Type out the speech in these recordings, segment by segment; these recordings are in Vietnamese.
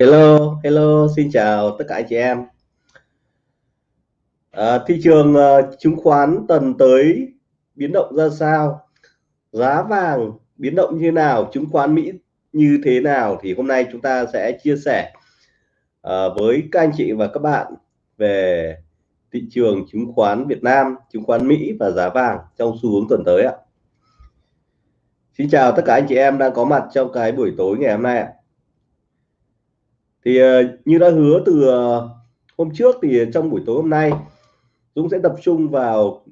Hello, hello, xin chào tất cả anh chị em. À, thị trường uh, chứng khoán tuần tới biến động ra sao? Giá vàng biến động như nào? Chứng khoán Mỹ như thế nào? Thì hôm nay chúng ta sẽ chia sẻ uh, với các anh chị và các bạn về thị trường chứng khoán Việt Nam, chứng khoán Mỹ và giá vàng trong xu hướng tuần tới ạ. Xin chào tất cả anh chị em đang có mặt trong cái buổi tối ngày hôm nay ạ thì ờ, như đã hứa từ ờ, hôm trước thì trong buổi tối hôm nay, Dũng sẽ tập trung vào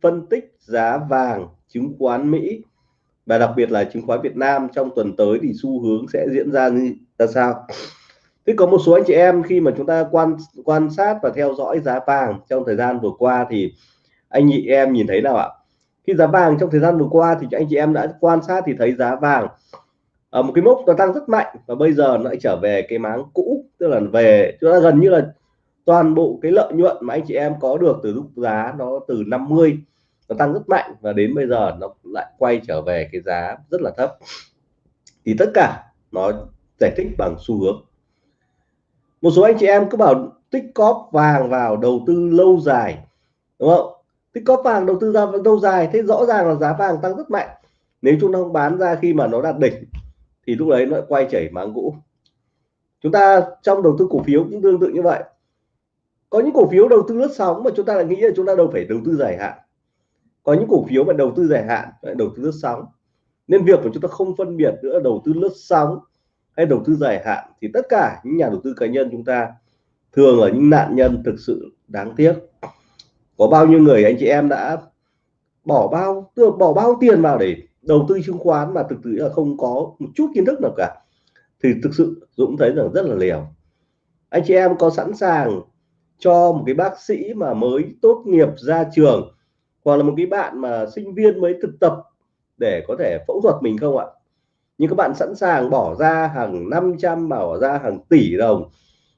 phân tích giá vàng chứng khoán Mỹ và đặc biệt là chứng khoán Việt Nam trong tuần tới thì xu hướng sẽ diễn ra như, ra sao. Thế có một số anh chị em khi mà chúng ta quan quan sát và theo dõi giá vàng trong thời gian vừa qua thì anh chị em nhìn thấy nào ạ? Khi giá vàng trong thời gian vừa qua thì anh chị em đã quan sát thì thấy giá vàng ở một cái mốc nó tăng rất mạnh và bây giờ nó lại trở về cái máng cũ, tức là về chúng ta gần như là toàn bộ cái lợi nhuận mà anh chị em có được từ lúc giá nó từ 50 nó tăng rất mạnh và đến bây giờ nó lại quay trở về cái giá rất là thấp. Thì tất cả nó giải thích bằng xu hướng. Một số anh chị em cứ bảo tích cóp vàng vào đầu tư lâu dài, đúng không? Tích cóp vàng đầu tư ra lâu dài, thế rõ ràng là giá vàng tăng rất mạnh. Nếu chúng ta không bán ra khi mà nó đạt đỉnh thì lúc đấy nó quay chảy máng cũ chúng ta trong đầu tư cổ phiếu cũng tương tự như vậy. Có những cổ phiếu đầu tư lướt sóng mà chúng ta lại nghĩ là chúng ta đâu phải đầu tư dài hạn. Có những cổ phiếu mà đầu tư dài hạn lại đầu tư lướt sóng. Nên việc của chúng ta không phân biệt giữa đầu tư lướt sóng hay đầu tư dài hạn thì tất cả những nhà đầu tư cá nhân chúng ta thường là những nạn nhân thực sự đáng tiếc. Có bao nhiêu người anh chị em đã bỏ bao bỏ bao tiền vào để đầu tư chứng khoán mà thực sự là không có một chút kiến thức nào cả, thì thực sự Dũng thấy rằng rất là liều anh chị em có sẵn sàng cho một cái bác sĩ mà mới tốt nghiệp ra trường, hoặc là một cái bạn mà sinh viên mới thực tập để có thể phẫu thuật mình không ạ? Nhưng các bạn sẵn sàng bỏ ra hàng 500 bỏ ra hàng tỷ đồng,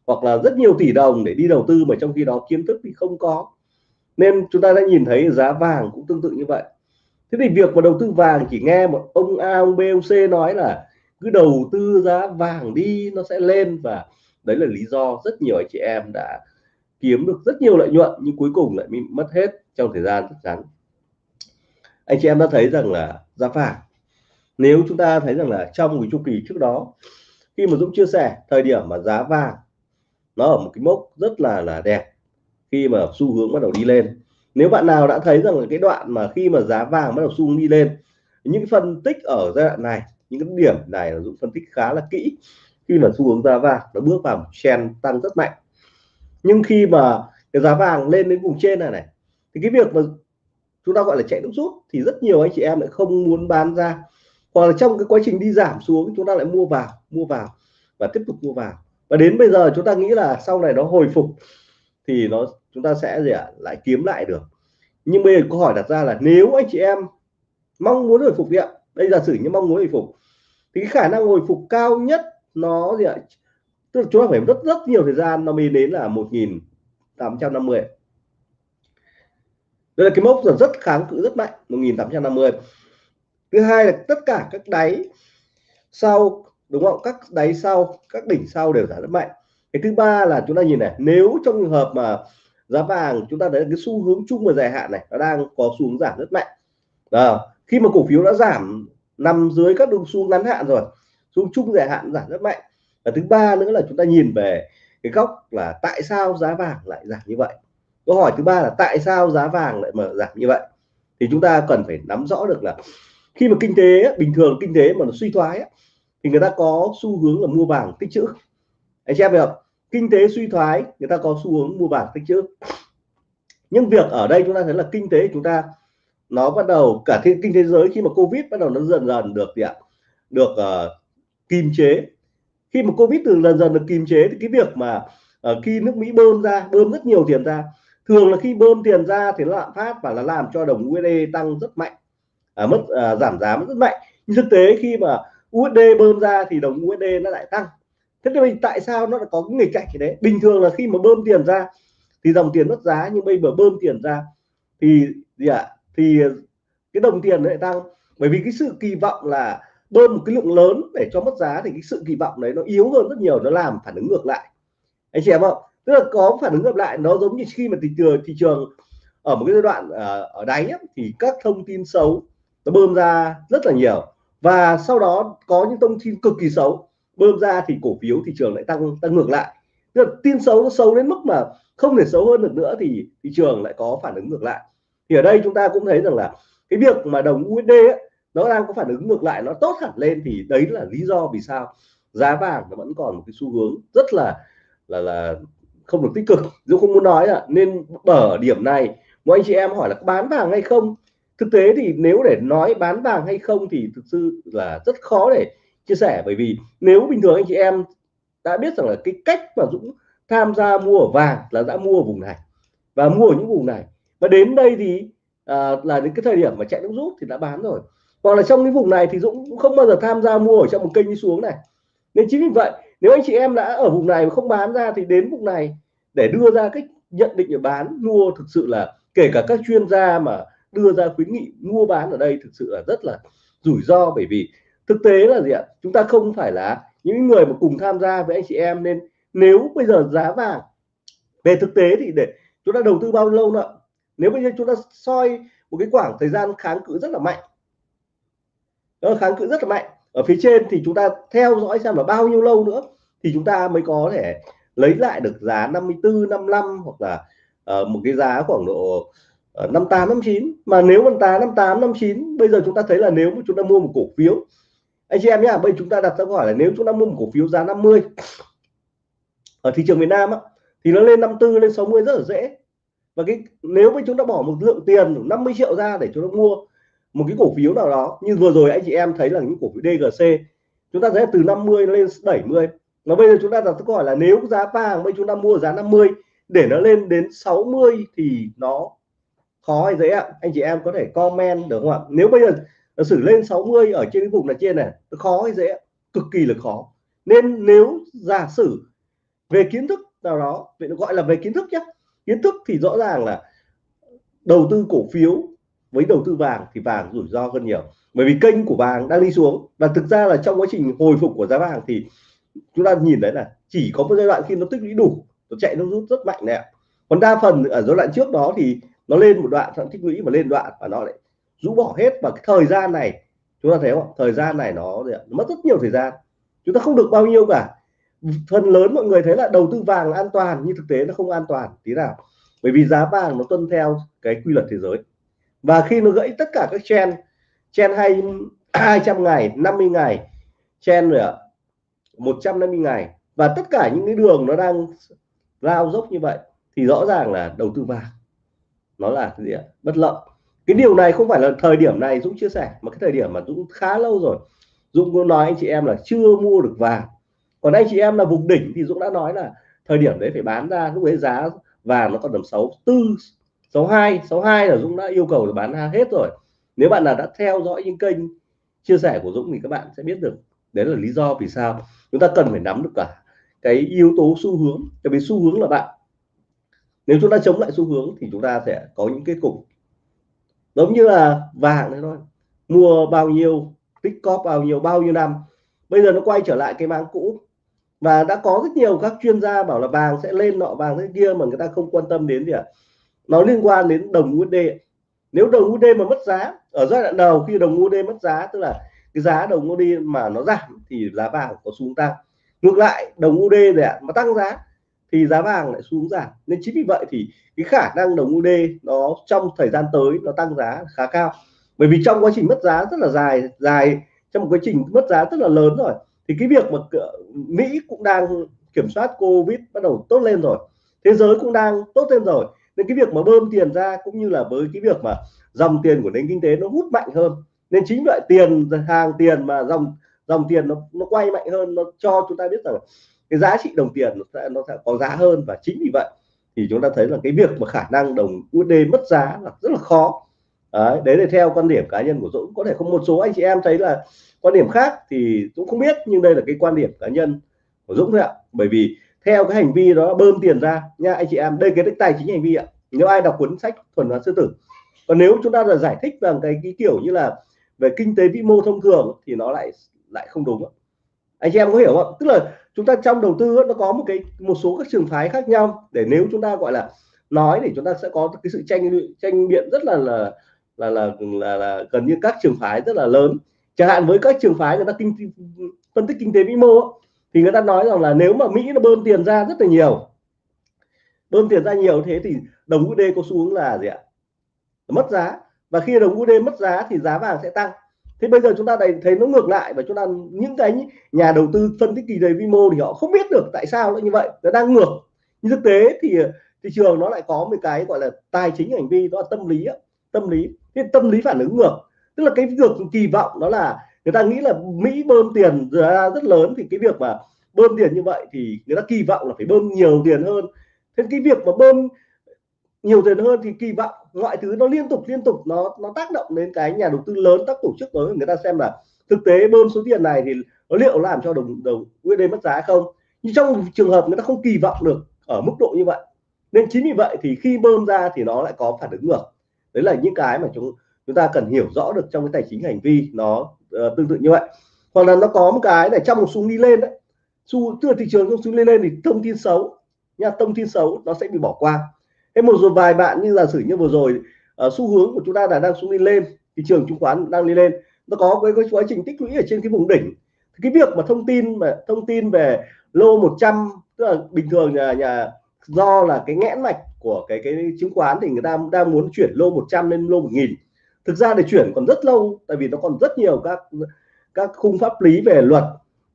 hoặc là rất nhiều tỷ đồng để đi đầu tư mà trong khi đó kiến thức thì không có. Nên chúng ta đã nhìn thấy giá vàng cũng tương tự như vậy thế thì việc mà đầu tư vàng chỉ nghe một ông A, ông B, ông C nói là cứ đầu tư giá vàng đi, nó sẽ lên và đấy là lý do rất nhiều anh chị em đã kiếm được rất nhiều lợi nhuận nhưng cuối cùng lại bị mất hết trong thời gian rất ngắn. Anh chị em đã thấy rằng là giá vàng, nếu chúng ta thấy rằng là trong cái chu kỳ trước đó, khi mà Dũng chia sẻ thời điểm mà giá vàng nó ở một cái mốc rất là là đẹp khi mà xu hướng bắt đầu đi lên nếu bạn nào đã thấy rằng là cái đoạn mà khi mà giá vàng bắt đầu xung đi lên, những phân tích ở giai đoạn này, những cái điểm này là dũng phân tích khá là kỹ khi mà xu hướng giá vàng nó bước vào một trend tăng rất mạnh. Nhưng khi mà cái giá vàng lên đến vùng trên này này, thì cái việc mà chúng ta gọi là chạy nước rút thì rất nhiều anh chị em lại không muốn bán ra. Hoặc là trong cái quá trình đi giảm xuống chúng ta lại mua vào mua vào và tiếp tục mua vào. Và đến bây giờ chúng ta nghĩ là sau này nó hồi phục thì nó chúng ta sẽ gì ạ? Lại kiếm lại được. Nhưng bây giờ câu hỏi đặt ra là nếu anh chị em mong muốn hồi phục đi ạ. Đây giả sử như mong muốn hồi phục, thì cái khả năng hồi phục cao nhất nó gì ạ? Tức là chúng ta phải rất rất nhiều thời gian, nó mới đến là 1850 đây là cái mốc rất kháng cự, rất mạnh 1850 thứ hai là tất cả các đáy sau, đúng không? Các đáy sau, các đỉnh sau đều giảm rất mạnh. Cái thứ ba là chúng ta nhìn này, nếu trong trường hợp mà giá vàng chúng ta thấy cái xu hướng chung và dài hạn này nó đang có xu hướng giảm rất mạnh. À, khi mà cổ phiếu đã giảm nằm dưới các đường xu ngắn hạn rồi xu chung dài hạn giảm rất mạnh. Và thứ ba nữa là chúng ta nhìn về cái góc là tại sao giá vàng lại giảm như vậy? Câu hỏi thứ ba là tại sao giá vàng lại mở giảm như vậy? Thì chúng ta cần phải nắm rõ được là khi mà kinh tế bình thường kinh tế mà nó suy thoái thì người ta có xu hướng là mua vàng tích trữ. Anh chị em không? Kinh tế suy thoái người ta có xu hướng mua bản tích trữ nhưng việc ở đây chúng ta thấy là kinh tế chúng ta nó bắt đầu cả thiên kinh thế giới khi mà covid bắt đầu nó dần dần được gì ạ? Được uh, kiềm chế. Khi mà covid từ dần dần được kìm chế thì cái việc mà uh, khi nước mỹ bơm ra bơm rất nhiều tiền ra thường là khi bơm tiền ra thì nó lạm phát và nó làm cho đồng USD tăng rất mạnh à, mất à, giảm giá rất mạnh. Nhưng thực tế khi mà USD bơm ra thì đồng USD nó lại tăng thế thì tại sao nó lại có cái nghịch cảnh như đấy bình thường là khi mà bơm tiền ra thì dòng tiền mất giá nhưng bây giờ bơm tiền ra thì gì ạ? À? thì cái đồng tiền lại tăng. Bởi vì cái sự kỳ vọng là bơm một cái lượng lớn để cho mất giá thì cái sự kỳ vọng đấy nó yếu hơn rất nhiều nó làm phản ứng ngược lại. Anh chị em không tức là có phản ứng ngược lại nó giống như khi mà thị trường thị trường ở một cái giai đoạn ờ, ở đáy ấy, thì các thông tin xấu nó bơm ra rất là nhiều. Và sau đó có những thông tin cực kỳ xấu bơm ra thì cổ phiếu thị trường lại tăng tăng ngược lại. Tức là tin xấu nó xấu đến mức mà không thể xấu hơn được nữa thì thị trường lại có phản ứng ngược lại. Thì ở đây chúng ta cũng thấy rằng là cái việc mà đồng USD ấy, nó đang có phản ứng ngược lại nó tốt hẳn lên thì đấy là lý do vì sao giá vàng nó vẫn còn một cái xu hướng rất là là là không được tích cực. Dũng không muốn nói là nên ở điểm này mọi anh chị em hỏi là bán vàng hay không? Thực tế thì nếu để nói bán vàng hay không thì thực sự là rất khó để chia sẻ. Bởi vì nếu bình thường anh chị em đã biết rằng là cái cách mà Dũng tham gia mua ở vàng là đã mua ở vùng này và mua ở những vùng này. Và đến đây thì à, là đến cái thời điểm mà chạy nước rút thì đã bán rồi. Hoặc là trong cái vùng này thì Dũng cũng không bao giờ tham gia mua ở trong một kênh đi xuống này. Nên chính vì vậy nếu anh chị em đã ở vùng này mà không bán ra thì đến vùng này để đưa ra cách nhận định để bán mua thực sự là kể cả các chuyên gia mà đưa ra khuyến nghị mua bán ở đây thực sự là rất là rủi ro. Bởi vì thực tế là gì ạ? Chúng ta không phải là những người mà cùng tham gia với anh chị em nên nếu bây giờ giá vàng về thực tế thì để chúng ta đầu tư bao lâu nữa? Nếu bây giờ chúng ta soi một cái khoảng thời gian kháng cự rất là mạnh đó kháng cự rất là mạnh ở phía trên thì chúng ta theo dõi xem là bao nhiêu lâu nữa thì chúng ta mới có thể lấy lại được giá 54 55 hoặc là uh, một cái giá khoảng độ uh, 58 59 mà nếu mà tá 58 59 bây giờ chúng ta thấy là nếu mà chúng ta mua một cổ phiếu anh chị em nhá bây chúng ta đặt ra câu hỏi là nếu chúng ta mua một cổ phiếu giá 50 ở thị trường Việt Nam á, thì nó lên 54 lên 60 rất là dễ. Và cái nếu mà chúng ta bỏ một lượng tiền 50 triệu ra để chúng ta mua một cái cổ phiếu nào đó như vừa rồi anh chị em thấy là những cổ phiếu DGC chúng ta thấy từ 50 lên 70 mà bây giờ chúng ta đặt câu hỏi là nếu giá vàng bây chúng ta mua giá 50 để nó lên đến 60 thì nó khó hay dễ ạ? Anh chị em có thể comment được không ạ? Nếu bây giờ nó xử lên 60 ở trên cái vùng là trên này khó hay dễ cực kỳ là khó. Nên nếu giả sử về kiến thức nào đó, vậy nó gọi là về kiến thức nhé kiến thức thì rõ ràng là đầu tư cổ phiếu với đầu tư vàng thì vàng rủi ro hơn nhiều. Bởi vì kênh của vàng đang đi xuống. Và thực ra là trong quá trình hồi phục của giá vàng thì chúng ta nhìn thấy là chỉ có một giai đoạn khi nó tích lũy đủ, nó chạy nó rút rất mạnh nè còn đa phần ở giai đoạn trước đó thì nó lên một đoạn, nó tích lũy và lên đoạn và nó lại rũ bỏ hết. Và cái thời gian này chúng ta thấy không thời gian này nó, nó mất rất nhiều thời gian. Chúng ta không được bao nhiêu cả. Phần lớn mọi người thấy là đầu tư vàng là an toàn nhưng thực tế nó không an toàn. Tí nào. Bởi vì giá vàng nó tuân theo cái quy luật thế giới. Và khi nó gãy tất cả các chen chen hay 200 ngày 50 ngày chen rồi ạ 150 ngày. Và tất cả những cái đường nó đang lao dốc như vậy thì rõ ràng là đầu tư vàng nó là gì ạ? Bất lợi cái điều này không phải là thời điểm này Dũng chia sẻ, mà cái thời điểm mà Dũng khá lâu rồi. Dũng có nói anh chị em là chưa mua được vàng. Còn anh chị em là vùng đỉnh thì Dũng đã nói là thời điểm đấy phải bán ra, lúc ấy giá vàng nó còn tầm sáu tư, sáu hai sáu hai là Dũng đã yêu cầu là bán ra hết rồi. Nếu bạn nào đã theo dõi những kênh chia sẻ của Dũng thì các bạn sẽ biết được đấy là lý do vì sao chúng ta cần phải nắm được cả cái yếu tố xu hướng. Tại vì xu hướng là bạn, nếu chúng ta chống lại xu hướng thì chúng ta sẽ có những kết cục giống như là vàng đấy thôi. Mua bao nhiêu, tích cóp bao nhiêu bao nhiêu năm. Bây giờ nó quay trở lại cái mang cũ. Và đã có rất nhiều các chuyên gia bảo là vàng sẽ lên nọ, vàng thế kia mà người ta không quan tâm đến gì ạ. Nó liên quan đến đồng USD nếu đồng USD mà mất giá, ở giai đoạn đầu khi đồng USD mất giá, tức là cái giá đồng USD mà nó giảm thì giá vàng có xuống tăng. Ngược lại, đồng USD này mà tăng giá thì giá vàng lại xuống giảm. Nên chính vì vậy thì cái khả năng đồng USD nó trong thời gian tới nó tăng giá khá cao. Bởi vì trong quá trình mất giá rất là dài dài, trong một quá trình mất giá rất là lớn rồi, thì cái việc mà Mỹ cũng đang kiểm soát Covid bắt đầu tốt lên rồi. Thế giới cũng đang tốt lên rồi. Nên cái việc mà bơm tiền ra cũng như là với cái việc mà dòng tiền của nền kinh tế nó hút mạnh hơn. Nên chính vậy tiền, hàng tiền mà dòng dòng tiền nó nó quay mạnh hơn, nó cho chúng ta biết rằng cái giá trị đồng tiền nó sẽ nó sẽ có giá hơn. Và chính vì vậy thì chúng ta thấy là cái việc mà khả năng đồng USD mất giá là rất là khó. Đấy, đấy là theo quan điểm cá nhân của Dũng. Có thể không một số anh chị em thấy là quan điểm khác thì Dũng không biết nhưng đây là cái quan điểm cá nhân của Dũng thôi ạ. Bởi vì theo cái hành vi đó bơm tiền ra. Nha anh chị em đây cái tài chính hành vi ạ. Nếu ai đọc cuốn sách thuần hóa sư tử. Còn nếu chúng ta là giải thích bằng cái, cái kiểu như là về kinh tế vĩ mô thông thường thì nó lại lại không đúng anh chị em có hiểu không tức là chúng ta trong đầu tư nó có một cái một số các trường phái khác nhau. Để nếu chúng ta gọi là nói thì chúng ta sẽ có cái sự tranh tranh biện rất là là là là là, là gần như các trường phái rất là lớn. Chẳng hạn với các trường phái người ta kinh phân tích kinh tế vĩ mô thì người ta nói rằng là nếu mà Mỹ nó bơm tiền ra rất là nhiều bơm tiền ra nhiều thế thì đồng USD có xu hướng là gì ạ? Mất giá. Và khi đồng USD mất giá thì giá vàng sẽ tăng thế bây giờ chúng ta thấy thấy nó ngược lại và chúng ta, những cái nhà đầu tư phân tích kỳ đầy vi mô thì họ không biết được tại sao nó như vậy. Nó đang ngược. Nhưng thực tế thì ờ, thị trường nó lại có một cái gọi là tài chính hành vi, đó là tâm lý tâm lý. Cái tâm lý phản ứng ngược. Tức là cái việc kỳ vọng đó là người ta nghĩ là Mỹ bơm tiền ra rất lớn thì cái việc mà bơm tiền như vậy thì người ta kỳ vọng là phải bơm nhiều tiền hơn. Thế cái việc mà bơm nhiều tiền hơn thì kỳ vọng mọi thứ nó liên tục liên tục nó nó tác động đến cái nhà đầu tư lớn các tổ chức lớn. Người ta xem là thực tế bơm số tiền này thì nó liệu làm cho đồng đồng USD mất giá không? Nhưng trong trường hợp người ta không kỳ vọng được ở mức độ như vậy nên chính vì vậy thì khi bơm ra thì nó lại có phản ứng ngược. Đấy là những cái mà chúng chúng ta cần hiểu rõ được trong cái tài chính hành vi nó uh, tương tự như vậy. Hoặc là nó có một cái này trong một xu đi lên đấy xu tức là thị trường trong xu lên lên thì thông tin xấu nha thông tin xấu nó sẽ bị bỏ qua thế một số vài bạn như giả sử như vừa rồi uh, xu hướng của chúng ta là đang xuống đi lên thị trường chứng khoán đang đi lên nó có cái, cái quá trình tích lũy ở trên cái vùng đỉnh. Thì cái việc mà thông tin mà thông tin về lô 100 tức là bình thường nhà nhà do là cái nghẽn mạch của cái cái chứng khoán thì người ta đang muốn chuyển lô 100 lên lô 1000 thực ra để chuyển còn rất lâu tại vì nó còn rất nhiều các các khung pháp lý về luật.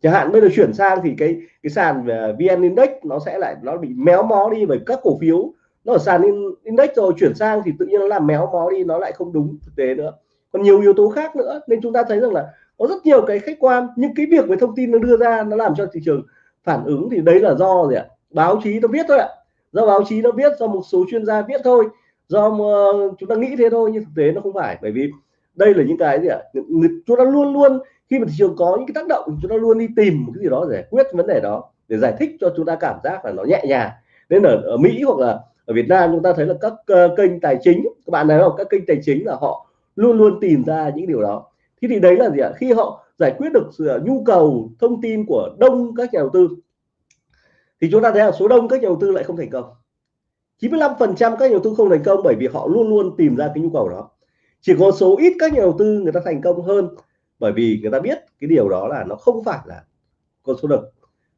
Chẳng hạn bây giờ chuyển sang thì cái cái sàn à, vn index nó sẽ lại nó bị méo mó đi bởi các cổ phiếu nó ở sàn index rồi chuyển sang thì tự nhiên nó làm méo mó đi nó lại không đúng thực tế nữa. Còn nhiều yếu tố khác nữa nên chúng ta thấy rằng là có rất nhiều cái khách quan nhưng cái việc về thông tin nó đưa ra nó làm cho thị trường phản ứng thì đấy là do gì ạ? Báo chí nó viết thôi ạ. Do báo chí nó viết do một số chuyên gia viết thôi. Do chúng ta nghĩ thế thôi nhưng thực tế nó không phải. Bởi vì đây là những cái gì ạ? Chúng ta luôn luôn khi mà thị trường có những cái tác động chúng ta luôn đi tìm một cái gì đó giải quyết vấn đề đó để giải thích cho chúng ta cảm giác là nó nhẹ nhàng. Nên ở, ở Mỹ hoặc là ở Việt Nam chúng ta thấy là các uh, kênh tài chính các bạn thấy không? Các kênh tài chính là họ luôn luôn tìm ra những điều đó. Thế thì đấy là gì ạ? Khi họ giải quyết được ờ, nhu cầu thông tin của đông các nhà đầu tư thì chúng ta thấy là số đông các nhà đầu tư lại không thành công. 95% các nhà đầu tư không thành công bởi vì họ luôn luôn tìm ra cái nhu cầu đó. Chỉ có số ít các nhà đầu tư người ta thành công hơn bởi vì người ta biết cái điều đó là nó không phải là con số độc.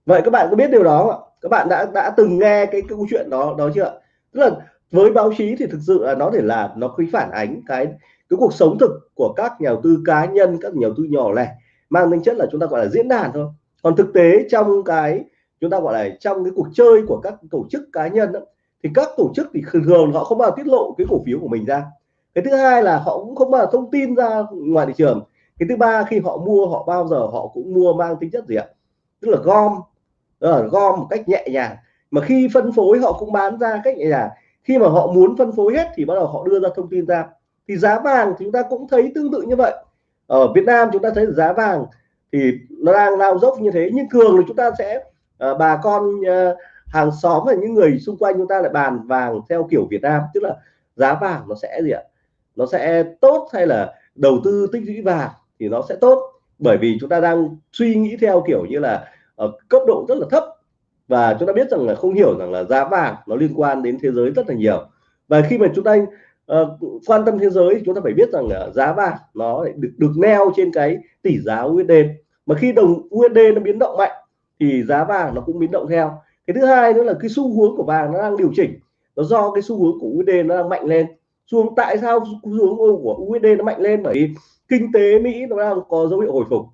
vậy các bạn có biết điều đó không ạ? Các bạn đã đã từng nghe cái, cái câu chuyện đó đó chưa tức là với báo chí thì thực sự là nó để là nó cứ phản ánh cái cái cuộc sống thực của các nhà đầu tư cá nhân các nhà đầu tư nhỏ lẻ mang tính chất là chúng ta gọi là diễn đàn thôi. Còn thực tế trong cái chúng ta gọi là trong cái cuộc chơi của các tổ chức cá nhân đó, thì các tổ chức thì thường thường họ không bao giờ tiết lộ cái cổ phiếu của mình ra. Cái thứ hai là họ cũng không bao giờ thông tin ra ngoài thị trường. Cái thứ ba khi họ mua họ bao giờ họ cũng mua mang tính chất gì ạ? Tức là gom là gom một cách nhẹ nhàng mà khi phân phối họ cũng bán ra cách này là khi mà họ muốn phân phối hết thì bắt đầu họ đưa ra thông tin ra. Thì giá vàng chúng ta cũng thấy tương tự như vậy. Ở Việt Nam chúng ta thấy giá vàng thì nó đang lao dốc như thế nhưng thường thì chúng ta sẽ uh, bà con uh, hàng xóm và những người xung quanh chúng ta lại bàn vàng theo kiểu Việt Nam tức là giá vàng nó sẽ gì ạ? Nó sẽ tốt hay là đầu tư tích lũy vàng thì nó sẽ tốt? Bởi vì chúng ta đang suy nghĩ theo kiểu như là ở cấp độ rất là thấp và chúng ta biết rằng là không hiểu rằng là giá vàng nó liên quan đến thế giới rất là nhiều. Và khi mà chúng ta uh, quan tâm thế giới thì chúng ta phải biết rằng là giá vàng nó được được neo trên cái tỷ giá USD mà khi đồng USD nó biến động mạnh thì giá vàng nó cũng biến động theo. Cái thứ hai nữa là cái xu hướng của vàng nó đang điều chỉnh. Nó do cái xu hướng của USD nó đang mạnh lên. Xu tại sao xu hướng của USD nó mạnh lên? Bởi vì kinh tế Mỹ nó đang có dấu hiệu hồi phục.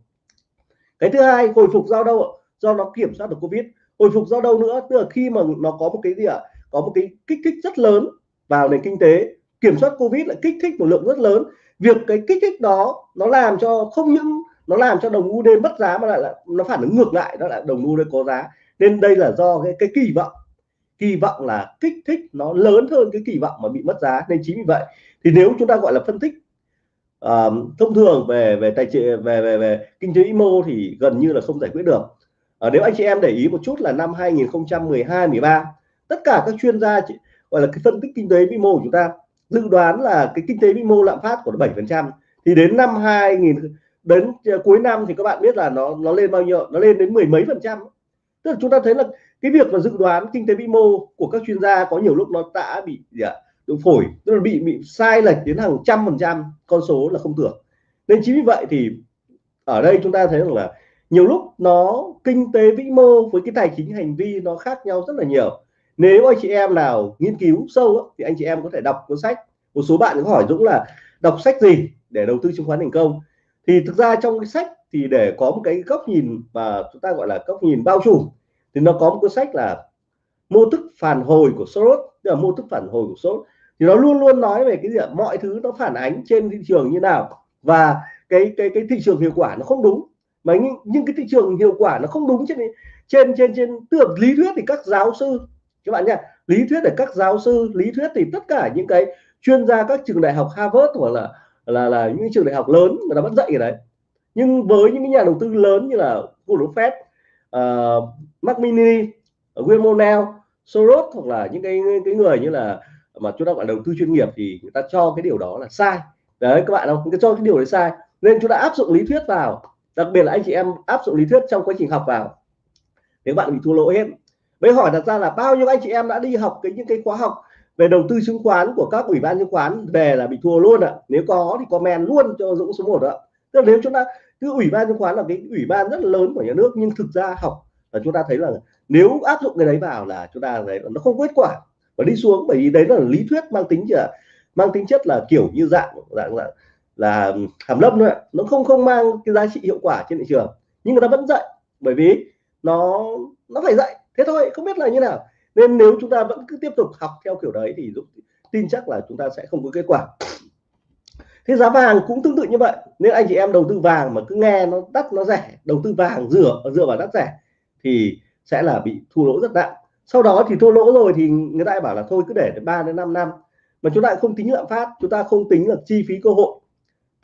Cái thứ hai hồi phục do đâu do nó kiểm soát được Covid hồi phục do đâu nữa? Tức là khi mà nó có một cái gì ạ? Có một cái kích thích rất lớn vào nền kinh tế. Kiểm soát Covid lại kích thích một lượng rất lớn. Việc cái kích thích đó nó làm cho không những nó làm cho đồng USD mất giá mà lại là nó phản ứng ngược lại đó là đồng USD có giá. Nên đây là do cái, cái kỳ vọng. Kỳ vọng là kích thích nó lớn hơn cái kỳ vọng mà bị mất giá. Nên chính vì vậy thì nếu chúng ta gọi là phân tích uh, thông thường về về tài trị về về về kinh tế vĩ mô thì gần như là không giải quyết được ở nếu anh chị em để ý một chút là năm 2012 13 tất cả các chuyên gia gọi là cái phân tích kinh tế vĩ mô của chúng ta dự đoán là cái kinh tế vĩ mô lạm phát của nó 7 phần trăm. Thì đến năm 2000 đến ờ, cuối năm thì các bạn biết là nó nó lên bao nhiêu, nó lên đến mười mấy phần trăm. Tức là chúng ta thấy là cái việc mà dự đoán kinh tế vĩ mô của các chuyên gia có nhiều lúc nó đã bị, gì ạ đường phổi, tức là bị bị sai lệch đến hàng trăm phần trăm, con số là không tưởng. Nên chính vì vậy thì ở đây chúng ta thấy rằng là nhiều lúc nó kinh tế vĩ mô với cái tài chính hành vi nó khác nhau rất là nhiều. Nếu anh chị em nào nghiên cứu sâu thì anh chị em có thể đọc cuốn sách. Một số bạn có hỏi Dũng là đọc sách gì để đầu tư chứng khoán thành công? Thì thực ra trong cái sách thì để có một cái góc nhìn và chúng ta gọi là góc nhìn bao trùm, thì nó có một cuốn sách là mô thức phản hồi của Soros. Tức là mô thức phản hồi của Soros. Thì nó luôn luôn nói về cái gì ạ? Mọi thứ nó phản ánh trên thị trường như nào và cái cái cái thị trường hiệu quả nó không đúng mà nhưng, nhưng cái thị trường hiệu quả nó không đúng trên trên trên trên tưởng lý thuyết thì các giáo sư các bạn nha lý thuyết để các giáo sư lý thuyết thì tất cả những cái chuyên gia các trường đại học Harvard hoặc là là là những trường đại học lớn người ta vẫn dạy ở đấy. Nhưng với những cái nhà đầu tư lớn như là Warren Buffett, uh, ờ, Mark Mini, William Monell, Soros hoặc là những cái cái người như là mà chúng ta gọi đầu tư chuyên nghiệp thì người ta cho cái điều đó là sai. Đấy các bạn không? Người ta cho cái điều đấy sai. Nên chúng ta áp dụng lý thuyết vào đặc biệt là anh chị em áp dụng lý thuyết trong quá trình học vào. Thì bạn bị thua lỗ hết. Bây hỏi đặt ra là bao nhiêu anh chị em đã đi học cái, những cái khóa học về đầu tư chứng khoán của các ủy ban chứng khoán về là bị thua luôn ạ. À. nếu có thì comment luôn cho Dũng số 1 ạ. Tức là nếu chúng ta, cứ ủy ban chứng khoán là cái ủy ban rất là lớn của nhà nước, nhưng thực ra học là chúng ta thấy là nếu áp dụng cái đấy vào là chúng ta thấy nó không kết quả. Và đi xuống, bởi vì đấy là lý thuyết mang tính là, mang tính chất là kiểu như dạng dạng là là hàm lâm nữa, nó không không mang cái giá trị hiệu quả trên thị trường. Nhưng người ta vẫn dạy bởi vì nó nó phải dạy. Thế thôi không biết là như nào. Nên nếu chúng ta vẫn cứ tiếp tục học theo kiểu đấy thì Dũng tin chắc là chúng ta sẽ không có kết quả. Thế giá vàng cũng tương tự như vậy. Nên anh chị em đầu tư vàng mà cứ nghe nó đắt nó rẻ đầu tư vàng dựa dựa vào đắt rẻ thì sẽ là bị thua lỗ rất nặng. Sau đó thì thua lỗ rồi thì người ta bảo là thôi cứ để 3 đến 5 năm. Mà chúng ta không tính lạm phát chúng ta không tính là chi phí cơ hội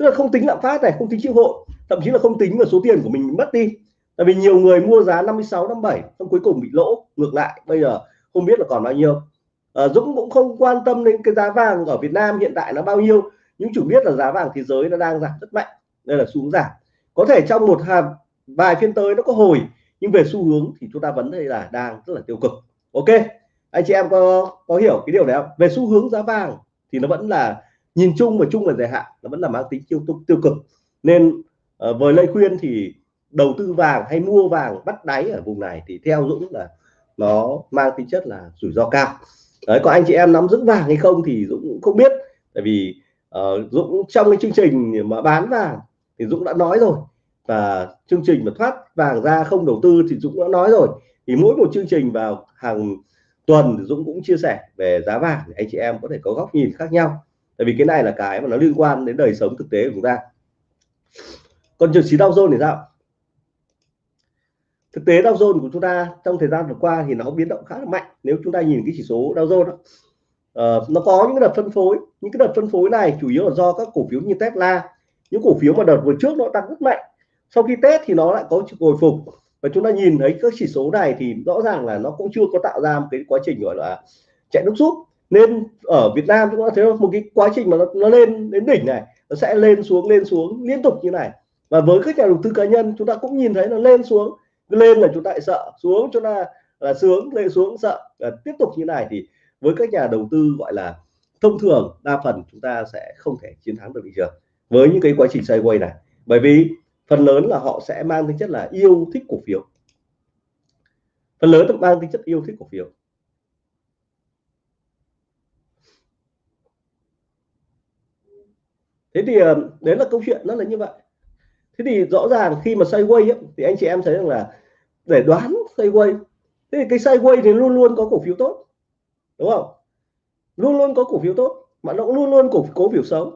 tức là không tính lạm phát này không tính chịu hội thậm chí là không tính vào số tiền của mình mất đi. Tại vì nhiều người mua giá 56 57 xong cuối cùng bị lỗ ngược lại. Bây giờ không biết là còn bao nhiêu. À, Dũng cũng không quan tâm đến cái giá vàng ở Việt Nam hiện tại nó bao nhiêu nhưng chủ biết là giá vàng thế giới nó đang giảm rất mạnh đây là xu hướng giảm. Có thể trong một hàm vài phiên tới nó có hồi nhưng về xu hướng thì chúng ta vẫn thấy là đang rất là tiêu cực. Ok anh chị em có có hiểu cái điều này không? Về xu hướng giá vàng thì nó vẫn là nhìn chung và chung và dài hạn nó vẫn là mang tính tiêu tiêu cực. Nên uh, với lời khuyên thì đầu tư vàng hay mua vàng bắt đáy ở vùng này thì theo Dũng là nó mang tính chất là rủi ro cao. Đấy có anh chị em nắm giữ vàng hay không thì Dũng cũng không biết. Tại vì uh, Dũng trong cái chương trình mà bán vàng thì Dũng đã nói rồi. Và chương trình mà thoát vàng ra không đầu tư thì Dũng đã nói rồi. Thì mỗi một chương trình vào hàng tuần thì Dũng cũng chia sẻ về giá vàng để anh chị em có thể có góc nhìn khác nhau tại vì cái này là cái mà nó liên quan đến đời sống thực tế của chúng ta. Còn trường trí Dow Jones thì sao? Thực tế Dow Jones của chúng ta trong thời gian vừa qua thì nó biến động khá là mạnh. Nếu chúng ta nhìn cái chỉ số Dow Jones đó, uh, nó có những cái đợt phân phối. Những cái đợt phân phối này chủ yếu là do các cổ phiếu như Tesla. Những cổ phiếu mà đợt vừa trước nó tăng rất mạnh sau khi Tết thì nó lại có hồi phục. Và chúng ta nhìn thấy các chỉ số này thì rõ ràng là nó cũng chưa có tạo ra một cái quá trình gọi là chạy nước rút nên ở Việt Nam chúng ta thấy một cái quá trình mà nó, nó lên đến đỉnh này nó sẽ lên xuống lên xuống liên tục như này. Và với các nhà đầu tư cá nhân chúng ta cũng nhìn thấy nó lên xuống lên là chúng ta lại sợ xuống chúng ta là sướng lên xuống sợ à, tiếp tục như này thì với các nhà đầu tư gọi là thông thường đa phần chúng ta sẽ không thể chiến thắng được thị trường với những cái quá trình sideways này. Bởi vì phần lớn là họ sẽ mang tính chất là yêu thích cổ phiếu. Phần lớn là mang tính chất yêu thích cổ phiếu. Thế thì ờ, đấy là câu chuyện nó là như vậy. Thế thì rõ ràng khi mà sideways ấy, thì anh chị em thấy rằng là để đoán sideways thế thì cái sideways thì luôn luôn có cổ phiếu tốt đúng không? Luôn luôn có cổ phiếu tốt mà nó cũng luôn luôn cổ cổ phiếu xấu.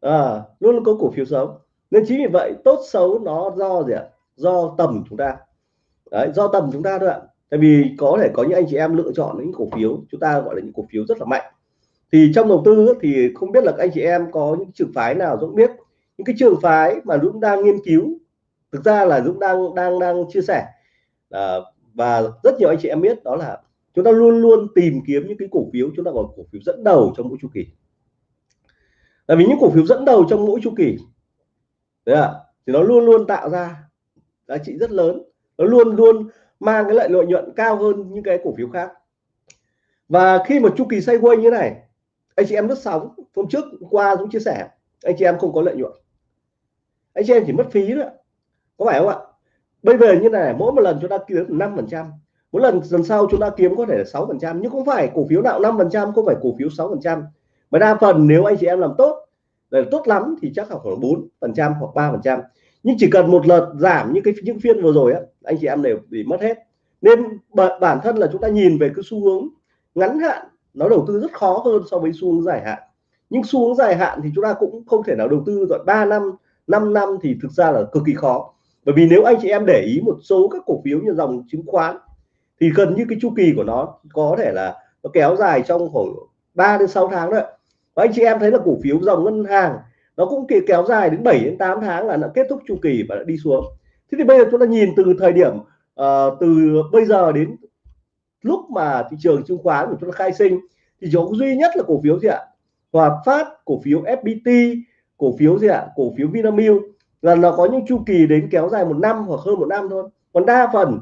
À, luôn luôn có cổ phiếu xấu. Nên chính vì vậy tốt xấu nó do gì ạ? Do tầm chúng ta. Đấy, do tầm chúng ta thôi ạ. Tại vì có thể có những anh chị em lựa chọn những cổ phiếu chúng ta gọi là những cổ phiếu rất là mạnh thì trong đầu tư thì không biết là các anh chị em có những trường phái nào Dũng biết. Những cái trường phái mà Dũng đang nghiên cứu thực ra là Dũng đang đang đang chia sẻ. À, và rất nhiều anh chị em biết đó là chúng ta luôn luôn tìm kiếm những cái cổ phiếu chúng ta gọi cổ phiếu dẫn đầu trong mỗi chu kỳ. Là vì những cổ phiếu dẫn đầu trong mỗi chu kỳ đấy ạ thì nó luôn luôn tạo ra giá trị rất lớn. Nó luôn luôn mang cái lợi lợi nhuận cao hơn những cái cổ phiếu khác. Và khi mà chu kỳ sideways như này anh chị em lướt sóng, hôm trước qua cũng chia sẻ, anh chị em không có lợi nhuận. Anh chị em chỉ mất phí nữa có phải không ạ? Bây giờ như này, mỗi một lần chúng ta kiếm năm phần trăm, mỗi lần lần sau chúng ta kiếm có thể là sáu phần trăm, nhưng không phải cổ phiếu nào năm phần trăm, không phải cổ phiếu sáu phần trăm. Mà đa phần nếu anh chị em làm tốt, là tốt lắm thì chắc là khoảng bốn phần trăm hoặc ba phần trăm. Nhưng chỉ cần một lần giảm như cái những phiên vừa rồi á, anh chị em đều bị mất hết. Nên bản thân là chúng ta nhìn về cái xu hướng ngắn hạn nó đầu tư rất khó hơn so với xu hướng dài hạn. Nhưng xu hướng dài hạn thì chúng ta cũng không thể nào đầu tư rồi 3 năm 5 năm thì thực ra là cực kỳ khó. Bởi vì nếu anh chị em để ý một số các cổ phiếu như dòng chứng khoán thì gần như cái chu kỳ của nó có thể là nó kéo dài trong khoảng 3 đến 6 tháng đấy và anh chị em thấy là cổ phiếu dòng ngân hàng nó cũng kéo dài đến 7 đến 8 tháng là nó kết thúc chu kỳ và đã đi xuống. Thế thì bây giờ chúng ta nhìn từ thời điểm uh, từ bây giờ đến lúc mà thị trường chứng khoán của chúng ta khai sinh thì chỉ có duy nhất là cổ phiếu gì ạ? Hòa Phát cổ phiếu FPT cổ phiếu gì ạ? Cổ phiếu Vinamilk. Là nó có những chu kỳ đến kéo dài một năm hoặc hơn một năm thôi. Còn đa phần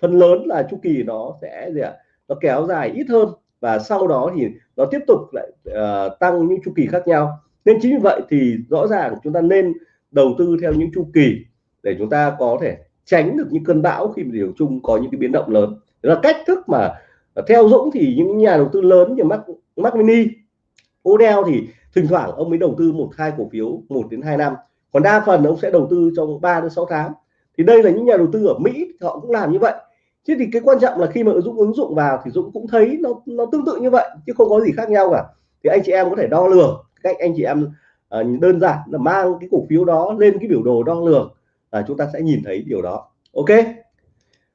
phần lớn là chu kỳ nó sẽ gì ạ? Nó kéo dài ít hơn và sau đó thì nó tiếp tục lại uh, tăng những chu kỳ khác nhau. Nên chính vì vậy thì rõ ràng chúng ta nên đầu tư theo những chu kỳ để chúng ta có thể tránh được những cơn bão khi mà điều chung có những cái biến động lớn đó là cách thức mà theo Dũng thì những nhà đầu tư lớn như Mac, Mac Mini Odell thì thỉnh thoảng ông mới đầu tư một hai cổ phiếu một đến hai năm. Còn đa phần ông sẽ đầu tư trong 3 đến 6 tháng. Thì đây là những nhà đầu tư ở Mỹ họ cũng làm như vậy. Chứ thì cái quan trọng là khi mà Dũng ứng dụng vào thì Dũng cũng thấy nó nó tương tự như vậy chứ không có gì khác nhau cả. Thì anh chị em có thể đo lường cách anh chị em uh, đơn giản là mang cái cổ phiếu đó lên cái biểu đồ đo lường là chúng ta sẽ nhìn thấy điều đó. Ok?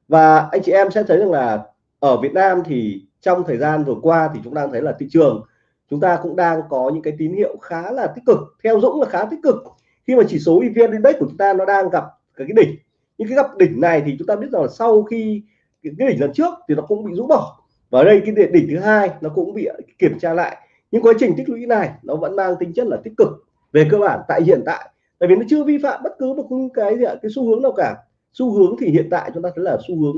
Và anh chị em sẽ thấy rằng là ở Việt Nam thì trong thời gian vừa qua thì chúng ta thấy là thị trường chúng ta cũng đang có những cái tín hiệu khá là tích cực theo Dũng là khá tích cực. Khi mà chỉ số EVN Index của chúng ta nó đang gặp cái, đỉnh những cái gặp đỉnh này thì chúng ta biết rằng là sau khi cái, đỉnh lần trước thì nó cũng bị rũ bỏ. Và ở đây cái đỉnh thứ hai nó cũng bị kiểm tra lại. Nhưng quá trình tích lũy này nó vẫn mang tính chất là tích cực. Về cơ bản tại hiện tại tại vì nó chưa vi phạm bất cứ một cái gì ạ cái xu hướng nào cả xu hướng thì hiện tại chúng ta thấy là xu hướng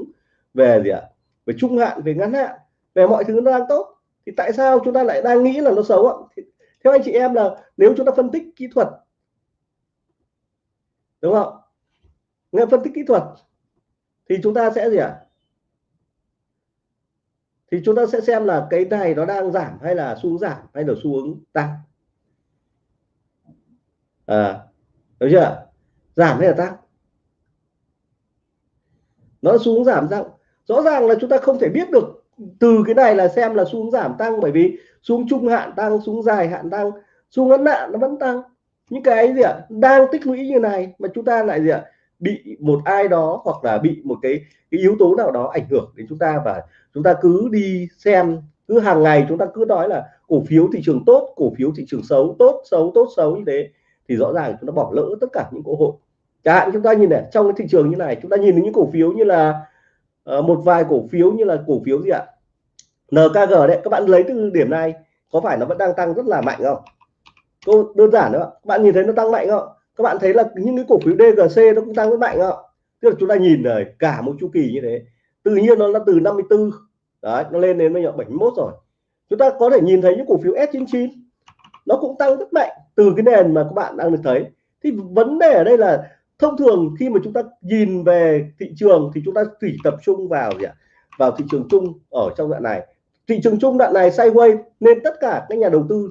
về gì ạ? Về trung hạn về ngắn hạn về mọi thứ nó đang tốt. Thì tại sao chúng ta lại đang nghĩ là nó xấu ạ? Thì, theo anh chị em là nếu chúng ta phân tích kỹ thuật đúng không nghe phân tích kỹ thuật thì chúng ta sẽ gì ạ? Thì chúng ta sẽ xem là cái này nó đang giảm hay là xu hướng giảm hay là xu hướng tăng. À đúng chưa giảm hay là tăng? Nó xuống giảm giảm rõ ràng là chúng ta không thể biết được từ cái này là xem là xuống giảm tăng bởi vì xuống trung hạn tăng xuống dài hạn tăng xuống ngắn hạn nó vẫn tăng. Những cái gì ạ? Đang tích lũy như này mà chúng ta lại gì ạ? Bị một ai đó hoặc là bị một cái, cái yếu tố nào đó ảnh hưởng đến chúng ta và chúng ta cứ đi xem cứ hàng ngày chúng ta cứ nói là cổ phiếu thị trường tốt cổ phiếu thị trường xấu tốt xấu tốt xấu như thế thì rõ ràng chúng ta bỏ lỡ tất cả những cơ hội chẳng hạn chúng ta nhìn này trong cái thị trường như này chúng ta nhìn đến những cổ phiếu như là uh, một vài cổ phiếu như là cổ phiếu gì ạ? NKG đấy các bạn lấy từ điểm này có phải nó vẫn đang tăng rất là mạnh không? Câu đơn giản đó các bạn nhìn thấy nó tăng mạnh không? Các bạn thấy là những cái cổ phiếu DGC nó cũng tăng rất mạnh không? Tức là chúng ta nhìn này cả một chu kỳ như thế tự nhiên nó là từ 54 đấy nó lên đến bây giờ 71 rồi. Chúng ta có thể nhìn thấy những cổ phiếu S99 nó cũng tăng rất mạnh từ cái nền mà các bạn đang được thấy. Thì vấn đề ở đây là thông thường khi mà chúng ta nhìn về thị trường thì chúng ta chỉ tập trung vào gì ạ? Vào thị trường chung ở trong đoạn này. Thị trường chung đoạn này sideways nên tất cả các nhà đầu tư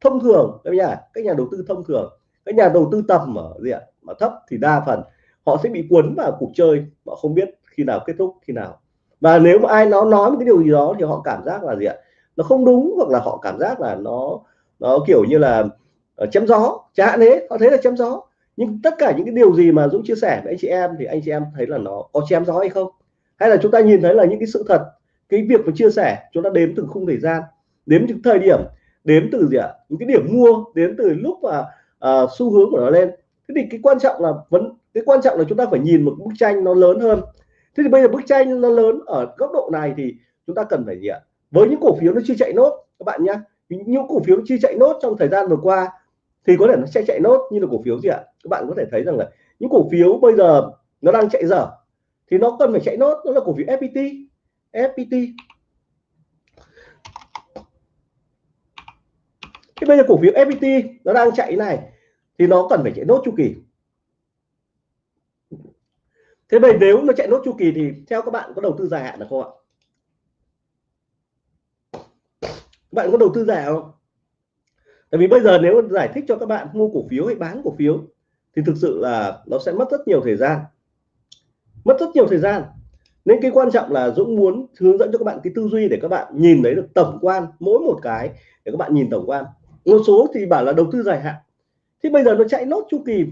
thông thường, các nhà các nhà đầu tư thông thường, các nhà đầu tư tầm ở gì ạ? Mà thấp thì đa phần họ sẽ bị cuốn vào cuộc chơi. Họ không biết khi nào kết thúc, khi nào. Và nếu mà ai nó nói một cái điều gì đó thì họ cảm giác là gì ạ? Nó không đúng hoặc là họ cảm giác là nó nó kiểu như là ờ, chém gió, chả hạn thế họ thấy là chém gió nhưng tất cả những cái điều gì mà Dũng chia sẻ với anh chị em thì anh chị em thấy là nó có chém gió hay không? Hay là chúng ta nhìn thấy là những cái sự thật cái việc mà chia sẻ chúng ta đếm từ khung thời gian đếm những thời điểm đếm từ gì ạ? Những cái điểm mua đến từ lúc mà à, xu hướng của nó lên. Thế thì cái quan trọng là vẫn cái quan trọng là chúng ta phải nhìn một bức tranh nó lớn hơn. Thế thì bây giờ bức tranh nó lớn ở góc độ này thì chúng ta cần phải gì ạ? Với những cổ phiếu nó chưa chạy nốt các bạn nhé những cổ phiếu chưa chạy nốt trong thời gian vừa qua thì có thể nó sẽ chạy nốt như là cổ phiếu gì ạ? Các bạn có thể thấy rằng là những cổ phiếu bây giờ nó đang chạy dở. Thì nó cần phải chạy nốt đó là cổ phiếu FPT FPT thế bây giờ cổ phiếu FPT nó đang chạy này, thì nó cần phải chạy nốt chu kỳ. Thế vậy nếu nó chạy nốt chu kỳ thì theo các bạn có đầu tư dài hạn được không ạ? Các bạn có đầu tư dài không? Tại vì bây giờ nếu giải thích cho các bạn mua cổ phiếu hay bán cổ phiếu, thì thực sự là nó sẽ mất rất nhiều thời gian. Mất rất nhiều thời gian. Nên cái quan trọng là Dũng muốn hướng dẫn cho các bạn cái tư duy để các bạn nhìn thấy được tổng quan, mỗi một cái, để các bạn nhìn tổng quan. Một số thì bảo là đầu tư dài hạn. Thì bây giờ nó chạy nốt chu kỳ.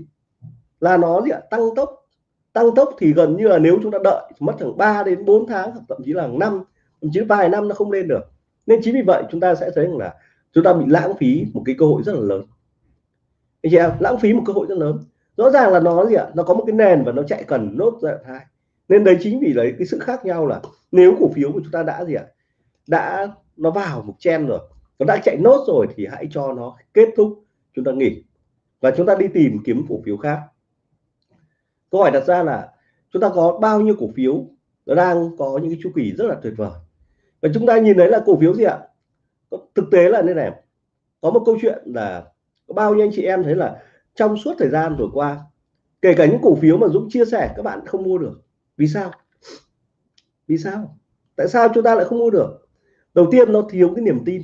Là nó gì ạ? Tăng tốc. Tăng tốc thì gần như là nếu chúng ta đợi mất khoảng 3 đến 4 tháng hoặc thậm chí là năm. Thậm chí vài năm nó không lên được. Nên chính vì vậy chúng ta sẽ thấy rằng là chúng ta bị lãng phí một cái cơ hội rất là lớn. Anh chị em, lãng phí một cơ hội rất lớn. Rõ ràng là nó gì ạ? Nó có một cái nền và nó chạy cần nốt giai đoạn hai. Nên đấy chính vì đấy cái sự khác nhau là nếu cổ phiếu của chúng ta đã gì ạ? Đã, nó vào một chen rồi, nó đã chạy nốt rồi thì hãy cho nó kết thúc chúng ta nghỉ. Và chúng ta đi tìm kiếm cổ phiếu khác. Câu hỏi đặt ra là chúng ta có bao nhiêu cổ phiếu nó đang có những cái chu kỳ rất là tuyệt vời? Và chúng ta nhìn thấy là cổ phiếu gì ạ? Thực tế là như này, có một câu chuyện là có bao nhiêu anh chị em thấy là trong suốt thời gian vừa qua, kể cả những cổ phiếu mà Dũng chia sẻ, các bạn không mua được. Vì sao? Vì sao? Tại sao chúng ta lại không mua được? Đầu tiên nó thiếu cái niềm tin.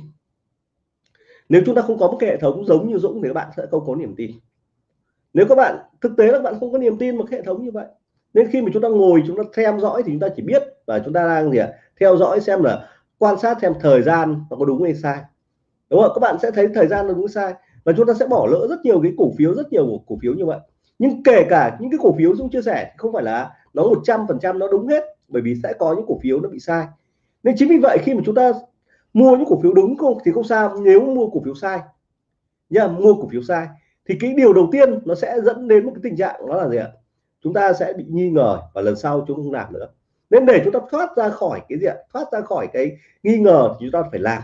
Nếu chúng ta không có một cái hệ thống giống như Dũng thì các bạn sẽ không có niềm tin. Nếu các bạn, thực tế là các bạn không có niềm tin một hệ thống như vậy, nên khi mà chúng ta ngồi, chúng ta theo dõi thì chúng ta chỉ biết và chúng ta đang gì ạ? Theo dõi xem là quan sát xem thời gian nó có đúng hay sai. Đúng không các bạn sẽ thấy thời gian nó đúng sai và chúng ta sẽ bỏ lỡ rất nhiều cái cổ phiếu, rất nhiều cổ phiếu như vậy. Nhưng kể cả những cái cổ phiếu Dũng chia sẻ không phải là nó 100 phần trăm nó đúng hết, bởi vì sẽ có những cổ phiếu nó bị sai. Nên chính vì vậy khi mà chúng ta mua những cổ phiếu đúng không thì không sao, nếu mua cổ phiếu sai nha mua cổ phiếu sai thì cái điều đầu tiên nó sẽ dẫn đến một cái tình trạng đó là gì ạ? Chúng ta sẽ bị nghi ngờ và lần sau chúng không làm nữa nên để chúng ta thoát ra khỏi cái gì ạ? Thoát ra khỏi cái nghi ngờ thì chúng ta phải làm.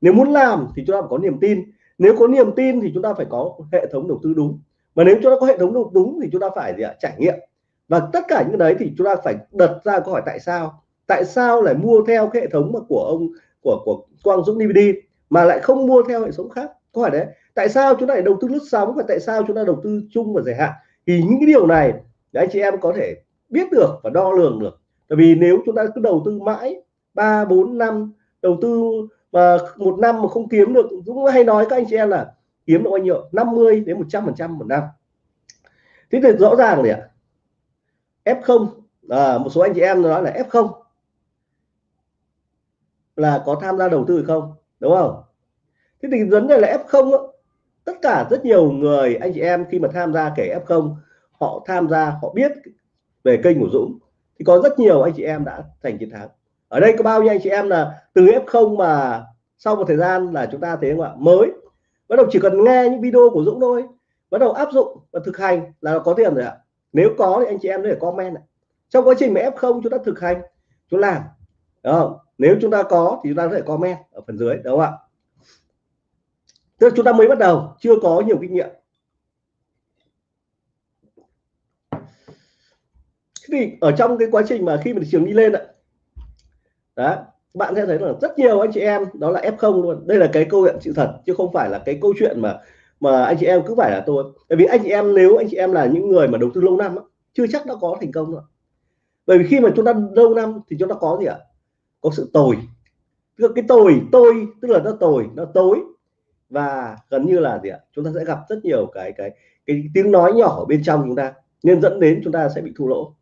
Nếu muốn làm thì chúng ta phải có niềm tin. Nếu có niềm tin thì chúng ta phải có hệ thống đầu tư đúng. Mà nếu chúng ta có hệ thống đầu tư đúng thì chúng ta phải gì ạ? Trải nghiệm. Và tất cả những cái đấy thì chúng ta phải đặt ra câu hỏi tại sao? Tại sao lại mua theo cái hệ thống mà của ông, của của Quang Dũng DVD mà lại không mua theo hệ thống khác? Câu hỏi đấy. Tại sao chúng ta lại đầu tư lướt sóng và tại sao chúng ta đầu tư chung và dài hạn? Thì những cái điều này để anh chị em có thể biết được và đo lường được tại vì nếu chúng ta cứ đầu tư mãi ba bốn năm đầu tư mà một năm mà không kiếm được Dũng hay nói các anh chị em là kiếm được bao nhiêu? 50 đến 100 phần trăm một năm. Thế thì rõ ràng này ạ? F0 à, một số anh chị em nói là F0 là có tham gia đầu tư không đúng không? Thế thì vấn đề là F0 đó, tất cả rất nhiều người anh chị em khi mà tham gia kể F0 họ tham gia họ biết về kênh của Dũng thì có rất nhiều anh chị em đã thành chiến thắng. Ở đây có bao nhiêu anh chị em là từ F0 mà sau một thời gian là chúng ta thấy không ạ? Mới. Bắt đầu chỉ cần nghe những video của Dũng thôi. Bắt đầu áp dụng và thực hành là có tiền rồi ạ. Nếu có thì anh chị em để comment ạ. trong quá trình mà F0 chúng ta thực hành, chúng làm. Đúng không? Nếu chúng ta có thì chúng ta có thể comment ở phần dưới, đúng không ạ? Tức là chúng ta mới bắt đầu, chưa có nhiều kinh nghiệm. Thì ở trong cái quá trình mà khi mà thị trường đi lên ạ, đó, bạn sẽ thấy là rất nhiều anh chị em, đó là F0 luôn. Đây là cái câu chuyện sự thật, chứ không phải là cái câu chuyện mà mà anh chị em cứ phải là tôi. Bởi vì anh chị em, nếu anh chị em là những người mà đầu tư lâu năm chưa chắc đã có thành công rồi. bởi vì khi mà chúng ta lâu năm thì chúng ta có gì ạ? Có sự tồi. Tức là cái tồi, tôi, tức là nó tồi, nó tối. Và gần như là gì ạ? Chúng ta sẽ gặp rất nhiều cái cái cái tiếng nói nhỏ bên trong chúng ta, nên dẫn đến chúng ta sẽ bị thua lỗ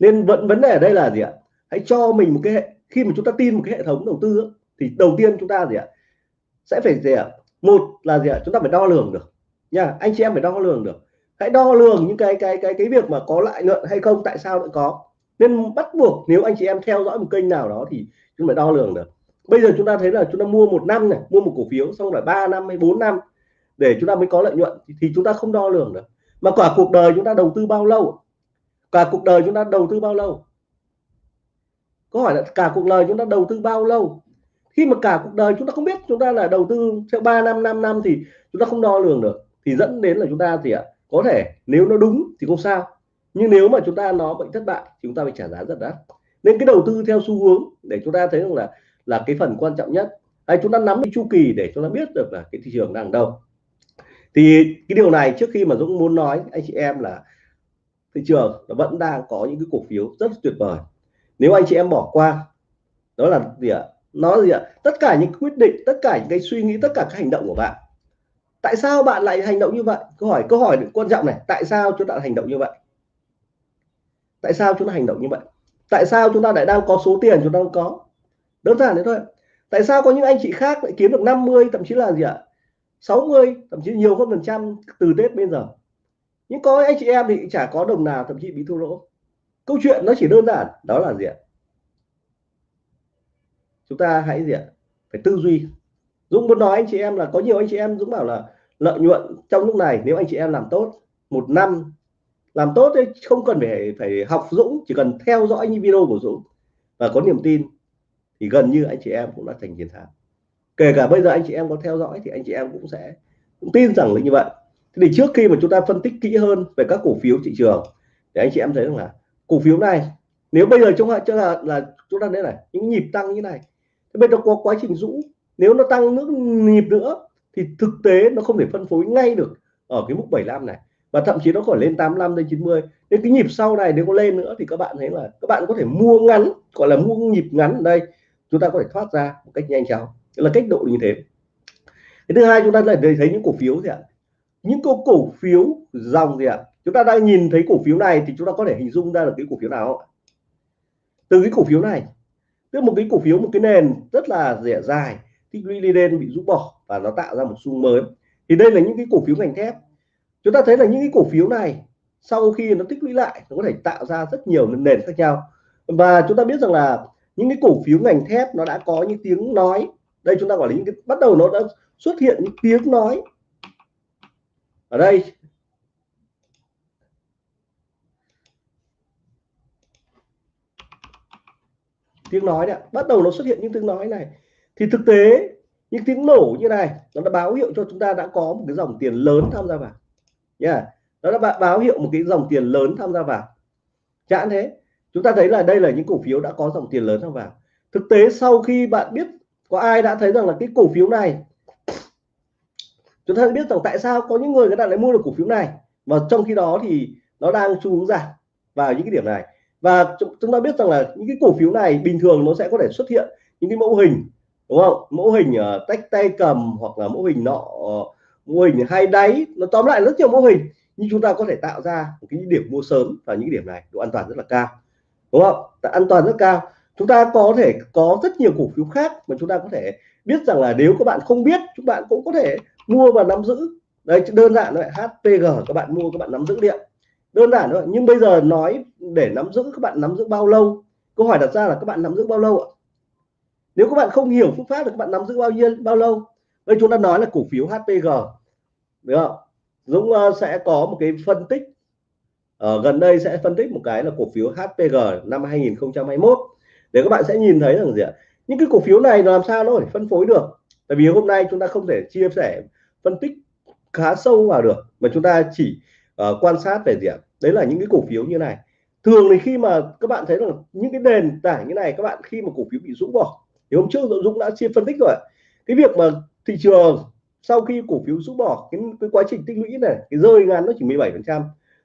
nên vẫn vấn đề ở đây là gì ạ? Hãy cho mình một cái khi mà chúng ta tin một cái hệ thống đầu tư thì đầu tiên chúng ta gì ạ? Sẽ phải gì ạ? Một là gì ạ? Chúng ta phải đo lường được. Nha anh chị em phải đo lường được. Hãy đo lường những cái cái cái cái việc mà có lợi nhuận hay không tại sao lại có. Nên bắt buộc nếu anh chị em theo dõi một kênh nào đó thì chúng phải đo lường được. Bây giờ chúng ta thấy là chúng ta mua một năm này mua một cổ phiếu xong rồi 3 năm hay 4 năm để chúng ta mới có lợi nhuận thì, thì chúng ta không đo lường được. Mà cả cuộc đời chúng ta đầu tư bao lâu? Cả cuộc đời chúng ta đầu tư bao lâu Có hỏi là cả cuộc đời chúng ta đầu tư bao lâu khi mà cả cuộc đời chúng ta không biết chúng ta là đầu tư theo 3 năm 5 năm thì chúng ta không đo lường được thì dẫn đến là chúng ta thì ạ có thể nếu nó đúng thì không sao nhưng nếu mà chúng ta nó bị thất bại thì chúng ta phải trả giá rất đắt nên cái đầu tư theo xu hướng để chúng ta thấy rằng là là cái phần quan trọng nhất hay chúng ta nắm cái chu kỳ để chúng ta biết được là cái thị trường đang đâu thì cái điều này trước khi mà Dũng muốn nói anh chị em là thị trường nó vẫn đang có những cái cổ phiếu rất tuyệt vời. Nếu anh chị em bỏ qua, đó là gì ạ? Nó gì ạ? Tất cả những quyết định, tất cả những cái suy nghĩ, tất cả các hành động của bạn. Tại sao bạn lại hành động như vậy? Câu hỏi câu hỏi quan trọng này, tại sao chúng ta hành động như vậy? Tại sao chúng ta hành động như vậy? Tại sao chúng ta lại đang có số tiền chúng ta đang có? Đơn giản thế thôi. Tại sao có những anh chị khác lại kiếm được 50 thậm chí là gì ạ? 60 thậm chí nhiều hơn phần trăm từ Tết bây giờ? Nhưng có anh chị em thì chả có đồng nào thậm chí bị thua lỗ. Câu chuyện nó chỉ đơn giản, đó là gì ạ? Chúng ta hãy gì ạ? Phải tư duy. Dũng muốn nói anh chị em là có nhiều anh chị em Dũng bảo là lợi nhuận trong lúc này, nếu anh chị em làm tốt, một năm làm tốt thì không cần phải phải học Dũng, chỉ cần theo dõi những video của Dũng và có niềm tin thì gần như anh chị em cũng đã thành chiến thắng. Kể cả bây giờ anh chị em có theo dõi thì anh chị em cũng sẽ cũng tin rằng là như vậy thì trước khi mà chúng ta phân tích kỹ hơn về các cổ phiếu thị trường để anh chị em thấy rằng là cổ phiếu này nếu bây giờ chúng ta là, là chúng ta đấy này những nhịp tăng như này thì bây giờ có quá trình rũ. Nếu nó tăng nước nhịp nữa thì thực tế nó không thể phân phối ngay được ở cái mức 75 này và thậm chí nó còn lên 85 đến 90 nên cái nhịp sau này nếu có lên nữa thì các bạn thấy là các bạn có thể mua ngắn gọi là mua nhịp ngắn ở đây chúng ta có thể thoát ra một cách nhanh chóng. Là cách độ như thế. Cái thứ hai chúng ta lại thấy những cổ phiếu gì ạ? Những cổ cổ phiếu dòng gì ạ? Chúng ta đang nhìn thấy cổ phiếu này thì chúng ta có thể hình dung ra được cái cổ phiếu nào từ cái cổ phiếu này, tức một cái cổ phiếu, một cái nền rất là rẻ dài tích lũy đi lên bị rũ bỏ và nó tạo ra một xu mới. Thì đây là những cái cổ phiếu ngành thép. Chúng ta thấy là những cái cổ phiếu này, sau khi nó tích lũy lại, nó có thể tạo ra rất nhiều nền khác nhau. Và chúng ta biết rằng là những cái cổ phiếu ngành thép nó đã có những tiếng nói. Đây chúng ta gọi là những cái, bắt đầu nó đã xuất hiện những tiếng nói ở đây. Tiếng nói đấy bắt đầu nó xuất hiện những tiếng nói này. Thì thực tế, những tiếng nổ như này, nó đã báo hiệu cho chúng ta đã có một cái dòng tiền lớn tham gia vào. Nha. Yeah. nó đã báo hiệu một cái dòng tiền lớn tham gia vào. Chẳng thế. Chúng ta thấy là đây là những cổ phiếu đã có dòng tiền lớn tham vào. Thực tế, sau khi bạn biết có ai đã thấy rằng là cái cổ phiếu này chúng ta biết rằng tại sao có những người người ta lại mua được cổ phiếu này. Và trong khi đó thì nó đang xu hướng giảm vào những cái điểm này. Và chúng ta biết rằng là những cái cổ phiếu này bình thường nó sẽ có thể xuất hiện những cái mẫu hình đúng không? Mẫu hình uh, tách tay cầm hoặc là mẫu hình nọ uh, mô hình hai đáy. Nó tóm lại rất nhiều mô hình nhưng chúng ta có thể tạo ra một cái điểm mua sớm và những điểm này độ an toàn rất là cao đúng không? An toàn rất cao. Chúng ta có thể có rất nhiều cổ phiếu khác mà chúng ta có thể biết rằng là nếu các bạn không biết chúng bạn cũng có thể mua và nắm giữ. Đấy đơn giản thôi HPG các bạn mua các bạn nắm giữ điện. Đơn giản thôi nhưng bây giờ nói để nắm giữ các bạn nắm giữ bao lâu? Câu hỏi đặt ra là các bạn nắm giữ bao lâu ạ? Nếu các bạn không hiểu phương pháp thì các bạn nắm giữ bao nhiêu bao lâu? Đây chúng ta nói là cổ phiếu HPG đúng không? Dũng uh, sẽ có một cái phân tích. Ở uh, gần đây sẽ phân tích một cái là cổ phiếu HPG năm 2021 để các bạn sẽ nhìn thấy rằng gì ạ? Những cái cổ phiếu này làm sao nó phải phân phối được? Tại vì hôm nay chúng ta không thể chia sẻ phân tích khá sâu vào được mà chúng ta chỉ uh, quan sát về gì ạ? Đấy là những cái cổ phiếu như này. Thường thì khi mà các bạn thấy rằng những cái nền tảng như này các bạn khi mà cổ phiếu bị dũng bỏ thì hôm trước Dũng đã chia phân tích rồi cái việc mà thị trường sau khi cổ phiếu rũ bỏ cái, cái quá trình tích lũy này cái rơi ngắn nó chỉ 17 phần trăm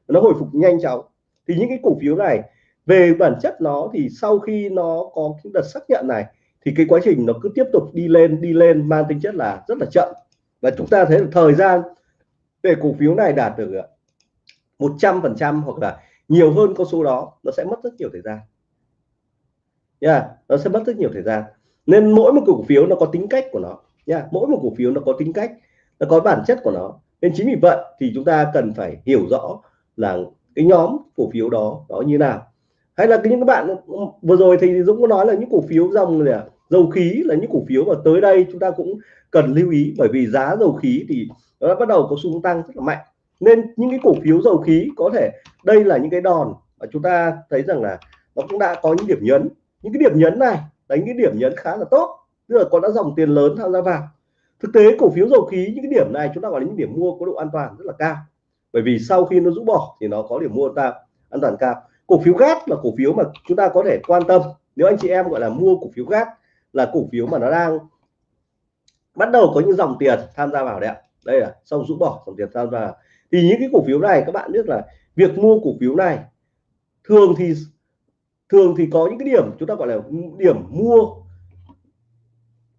nó hồi phục nhanh chóng. Thì những cái cổ phiếu này về bản chất nó thì sau khi nó có cái đợt xác nhận này thì cái quá trình nó cứ tiếp tục đi lên đi lên mang tính chất là rất là chậm. Và chúng ta thấy là thời gian để cổ phiếu này đạt được ờ, 100 phần trăm hoặc là nhiều hơn con số đó nó sẽ mất rất nhiều thời gian. Nha yeah, nó sẽ mất rất nhiều thời gian. Nên mỗi một cổ phiếu nó có tính cách của nó nha yeah, mỗi một cổ phiếu nó có tính cách nó có bản chất của nó. Nên chính vì vậy thì chúng ta cần phải hiểu rõ là cái nhóm cổ phiếu đó đó như nào. Hay là những các bạn ừ, vừa rồi thì Dũng có nói là những cổ phiếu dòng là dầu khí là những cổ phiếu mà tới đây chúng ta cũng cần lưu ý, bởi vì giá dầu khí thì nó đã bắt đầu có xu hướng tăng rất là mạnh. Nên những cái cổ phiếu dầu khí có thể đây là những cái đòn mà chúng ta thấy rằng là nó cũng đã có những điểm nhấn. Những cái điểm nhấn này là những cái điểm nhấn khá là tốt, tức là có đã dòng tiền lớn tham gia vào. Thực tế cổ phiếu dầu khí, những cái điểm này chúng ta gọi là những điểm mua có độ an toàn rất là cao. Bởi vì sau khi nó rũ bỏ thì nó có điểm mua ta an toàn cao. Cổ phiếu gas là cổ phiếu mà chúng ta có thể quan tâm. Nếu anh chị em gọi là mua cổ phiếu gas là cổ phiếu mà nó đang bắt đầu có những dòng tiền tham gia vào đấy ạ. Đây là xong rũ bỏ dòng tiền tham gia thì những cái cổ phiếu này các bạn biết là việc mua cổ phiếu này thường thì thường thì có những cái điểm chúng ta gọi là điểm mua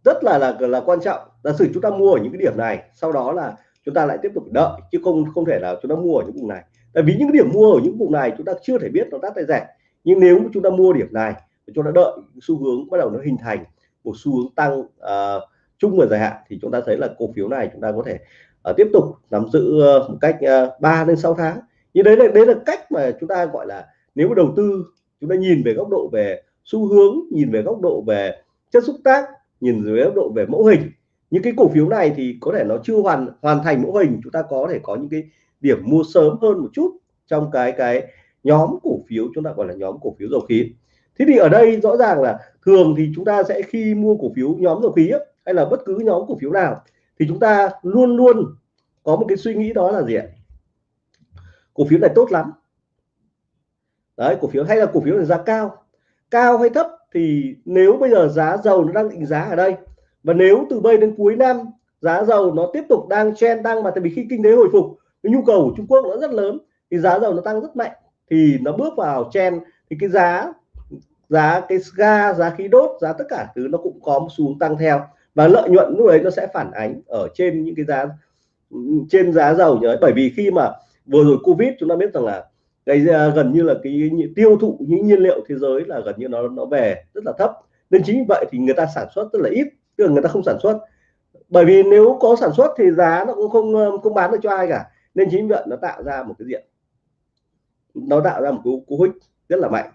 rất là là là quan trọng. Giả sử chúng ta mua ở những cái điểm này, sau đó là chúng ta lại tiếp tục đợi, chứ không không thể là chúng ta mua ở những vùng này. Tại vì những cái điểm mua ở những vùng này chúng ta chưa thể biết nó đắt hay rẻ. Nhưng nếu chúng ta mua điểm này, chúng ta đợi xu hướng bắt đầu nó hình thành một xu hướng tăng uh, chung và dài hạn thì chúng ta thấy là cổ phiếu này chúng ta có thể uh, tiếp tục nắm giữ uh, một cách uh, 3 đến 6 tháng. Như đấy là đấy là cách mà chúng ta gọi là nếu mà đầu tư chúng ta nhìn về góc độ về xu hướng nhìn về góc độ về chất xúc tác nhìn dưới góc độ về mẫu hình. Những cái cổ phiếu này thì có thể nó chưa hoàn hoàn thành mẫu hình chúng ta có thể có những cái điểm mua sớm hơn một chút trong cái cái nhóm cổ phiếu chúng ta gọi là nhóm cổ phiếu dầu khí thế thì ở đây rõ ràng là thường thì chúng ta sẽ khi mua cổ phiếu nhóm dầu khí ấy, hay là bất cứ nhóm cổ phiếu nào thì chúng ta luôn luôn có một cái suy nghĩ đó là gì ạ? Cổ phiếu này tốt lắm. Đấy cổ phiếu hay là cổ phiếu này giá cao. Cao hay thấp thì nếu bây giờ giá dầu nó đang định giá ở đây và nếu từ bây đến cuối năm giá dầu nó tiếp tục đang chen tăng mà tại vì khi kinh tế hồi phục cái nhu cầu của Trung Quốc nó rất lớn thì giá dầu nó tăng rất mạnh thì nó bước vào chen thì cái giá giá cái ga, giá khí đốt, giá tất cả thứ nó cũng có một xu hướng tăng theo. Và lợi nhuận lúc đấy nó sẽ phản ánh ở trên những cái giá, trên giá dầu nhớ bởi vì khi mà vừa rồi covid chúng ta biết rằng là cái à, gần như là cái tiêu thụ, những nhiên liệu thế giới là gần như nó nó về rất là thấp. Nên chính vì vậy thì người ta sản xuất rất là ít, tức là người ta không sản xuất. Bởi vì nếu có sản xuất thì giá nó cũng không không bán được cho ai cả. Nên chính vì vậy nó tạo ra một cái diện, nó tạo ra một cú cú hích rất là mạnh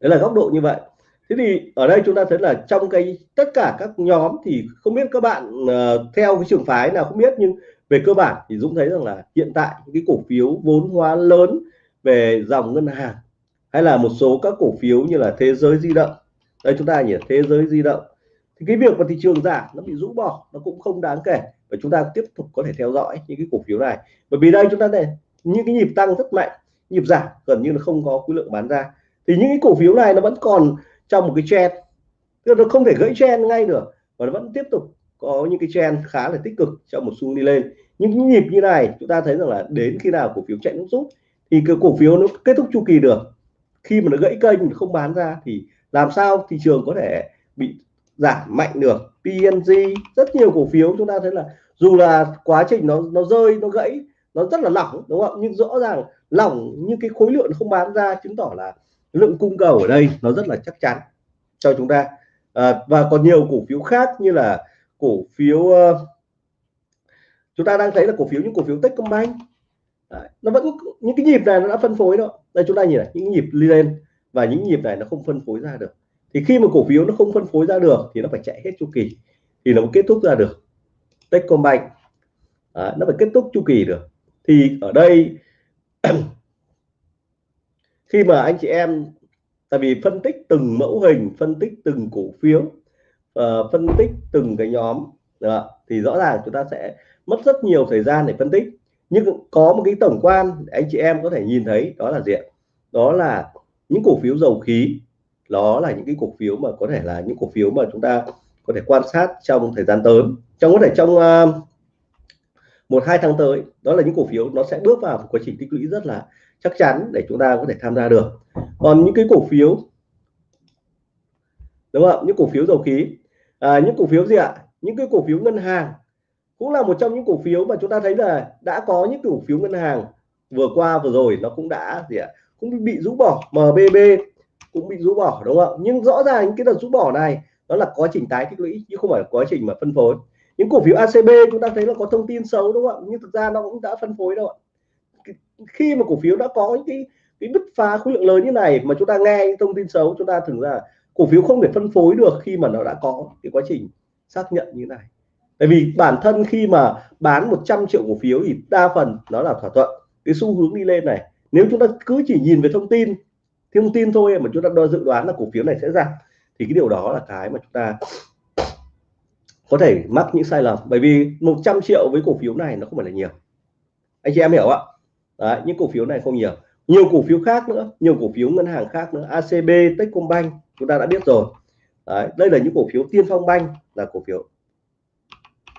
đấy là góc độ như vậy. Thế thì ở đây chúng ta thấy là trong cái tất cả các nhóm thì không biết các bạn uh, theo cái trường phái nào không biết nhưng về cơ bản thì Dũng thấy rằng là hiện tại cái cổ phiếu vốn hóa lớn về dòng ngân hàng hay là một số các cổ phiếu như là thế giới di động. Đây chúng ta nhìn thế giới di động. Thì cái việc mà thị trường giảm nó bị rũ bỏ nó cũng không đáng kể. Và chúng ta tiếp tục có thể theo dõi những cái cổ phiếu này. Bởi vì đây chúng ta này những cái nhịp tăng rất mạnh nhịp giảm gần như là không có khối lượng bán ra thì những cái cổ phiếu này nó vẫn còn trong một cái trend. Tức là nó không thể gãy trend ngay được, và nó vẫn tiếp tục có những cái trend khá là tích cực trong một xu đi lên. Những nhịp như này, chúng ta thấy rằng là đến khi nào cổ phiếu chạy nước rút, thì cái cổ phiếu nó kết thúc chu kỳ được. Khi mà nó gãy kênh không bán ra, thì làm sao thị trường có thể bị giảm mạnh được? PNG rất nhiều cổ phiếu chúng ta thấy là dù là quá trình nó nó rơi, nó gãy, nó rất là lỏng, đúng không? Nhưng rõ ràng lỏng nhưng cái khối lượng không bán ra, chứng tỏ là lượng cung cầu ở đây nó rất là chắc chắn cho chúng ta. À, và còn nhiều cổ phiếu khác như là cổ phiếu uh, chúng ta đang thấy là cổ phiếu những cổ phiếu Techcombank. Đấy, nó vẫn những cái nhịp này nó đã phân phối đó. Đây chúng ta nhìn này những nhịp lên và những nhịp này nó không phân phối ra được. Thì khi mà cổ phiếu nó không phân phối ra được thì nó phải chạy hết chu kỳ thì nó mới kết thúc ra được. Techcombank à, nó phải kết thúc chu kỳ được. Thì ở đây khi mà anh chị em tại vì phân tích từng mẫu hình phân tích từng cổ phiếu uh, phân tích từng cái nhóm đó, thì rõ ràng chúng ta sẽ mất rất nhiều thời gian để phân tích. Nhưng có một cái tổng quan để anh chị em có thể nhìn thấy đó là gì đó là những cổ phiếu dầu khí. Đó là những cái cổ phiếu mà có thể là những cổ phiếu mà chúng ta có thể quan sát trong thời gian tới. Trong có thể trong uh, một hai tháng tới đó là những cổ phiếu nó sẽ bước vào một quá trình tích lũy rất là chắc chắn để chúng ta có thể tham gia được. Còn những cái cổ phiếu đúng không những cổ phiếu dầu khí à, những cổ phiếu gì ạ? Những cái cổ phiếu ngân hàng cũng là một trong những cổ phiếu mà chúng ta thấy là đã có những cổ phiếu ngân hàng vừa qua vừa rồi nó cũng đã gì ạ? Cũng bị rũ bỏ. MBB cũng bị rũ bỏ đúng không ạ? Nhưng rõ ràng những cái đợt rũ bỏ này đó là quá trình tái tích lũy chứ không phải quá trình mà phân phối những cổ phiếu ACB chúng ta thấy là có thông tin xấu đúng không ạ? nhưng thực ra nó cũng đã phân phối đâu ạ. Khi mà cổ phiếu đã có những cái cái bứt phá khối lượng lớn như này mà chúng ta nghe những thông tin xấu, chúng ta thường ra cổ phiếu không thể phân phối được khi mà nó đã có cái quá trình xác nhận như này. Bởi vì bản thân khi mà bán 100 triệu cổ phiếu thì đa phần nó là thỏa thuận. Cái xu hướng đi lên này, nếu chúng ta cứ chỉ nhìn về thông tin thông tin thôi mà chúng ta đo dự đoán là cổ phiếu này sẽ giảm, thì cái điều đó là cái mà chúng ta có thể mắc những sai lầm bởi vì 100 triệu với cổ phiếu này nó không phải là nhiều. Anh chị em hiểu ạ? Đấy, những cổ phiếu này không nhiều. Nhiều cổ phiếu khác nữa nhiều cổ phiếu ngân hàng khác nữa ACB Techcombank chúng ta đã biết rồi. Đấy, đây là những cổ phiếu Tiên Phong Bank là cổ phiếu.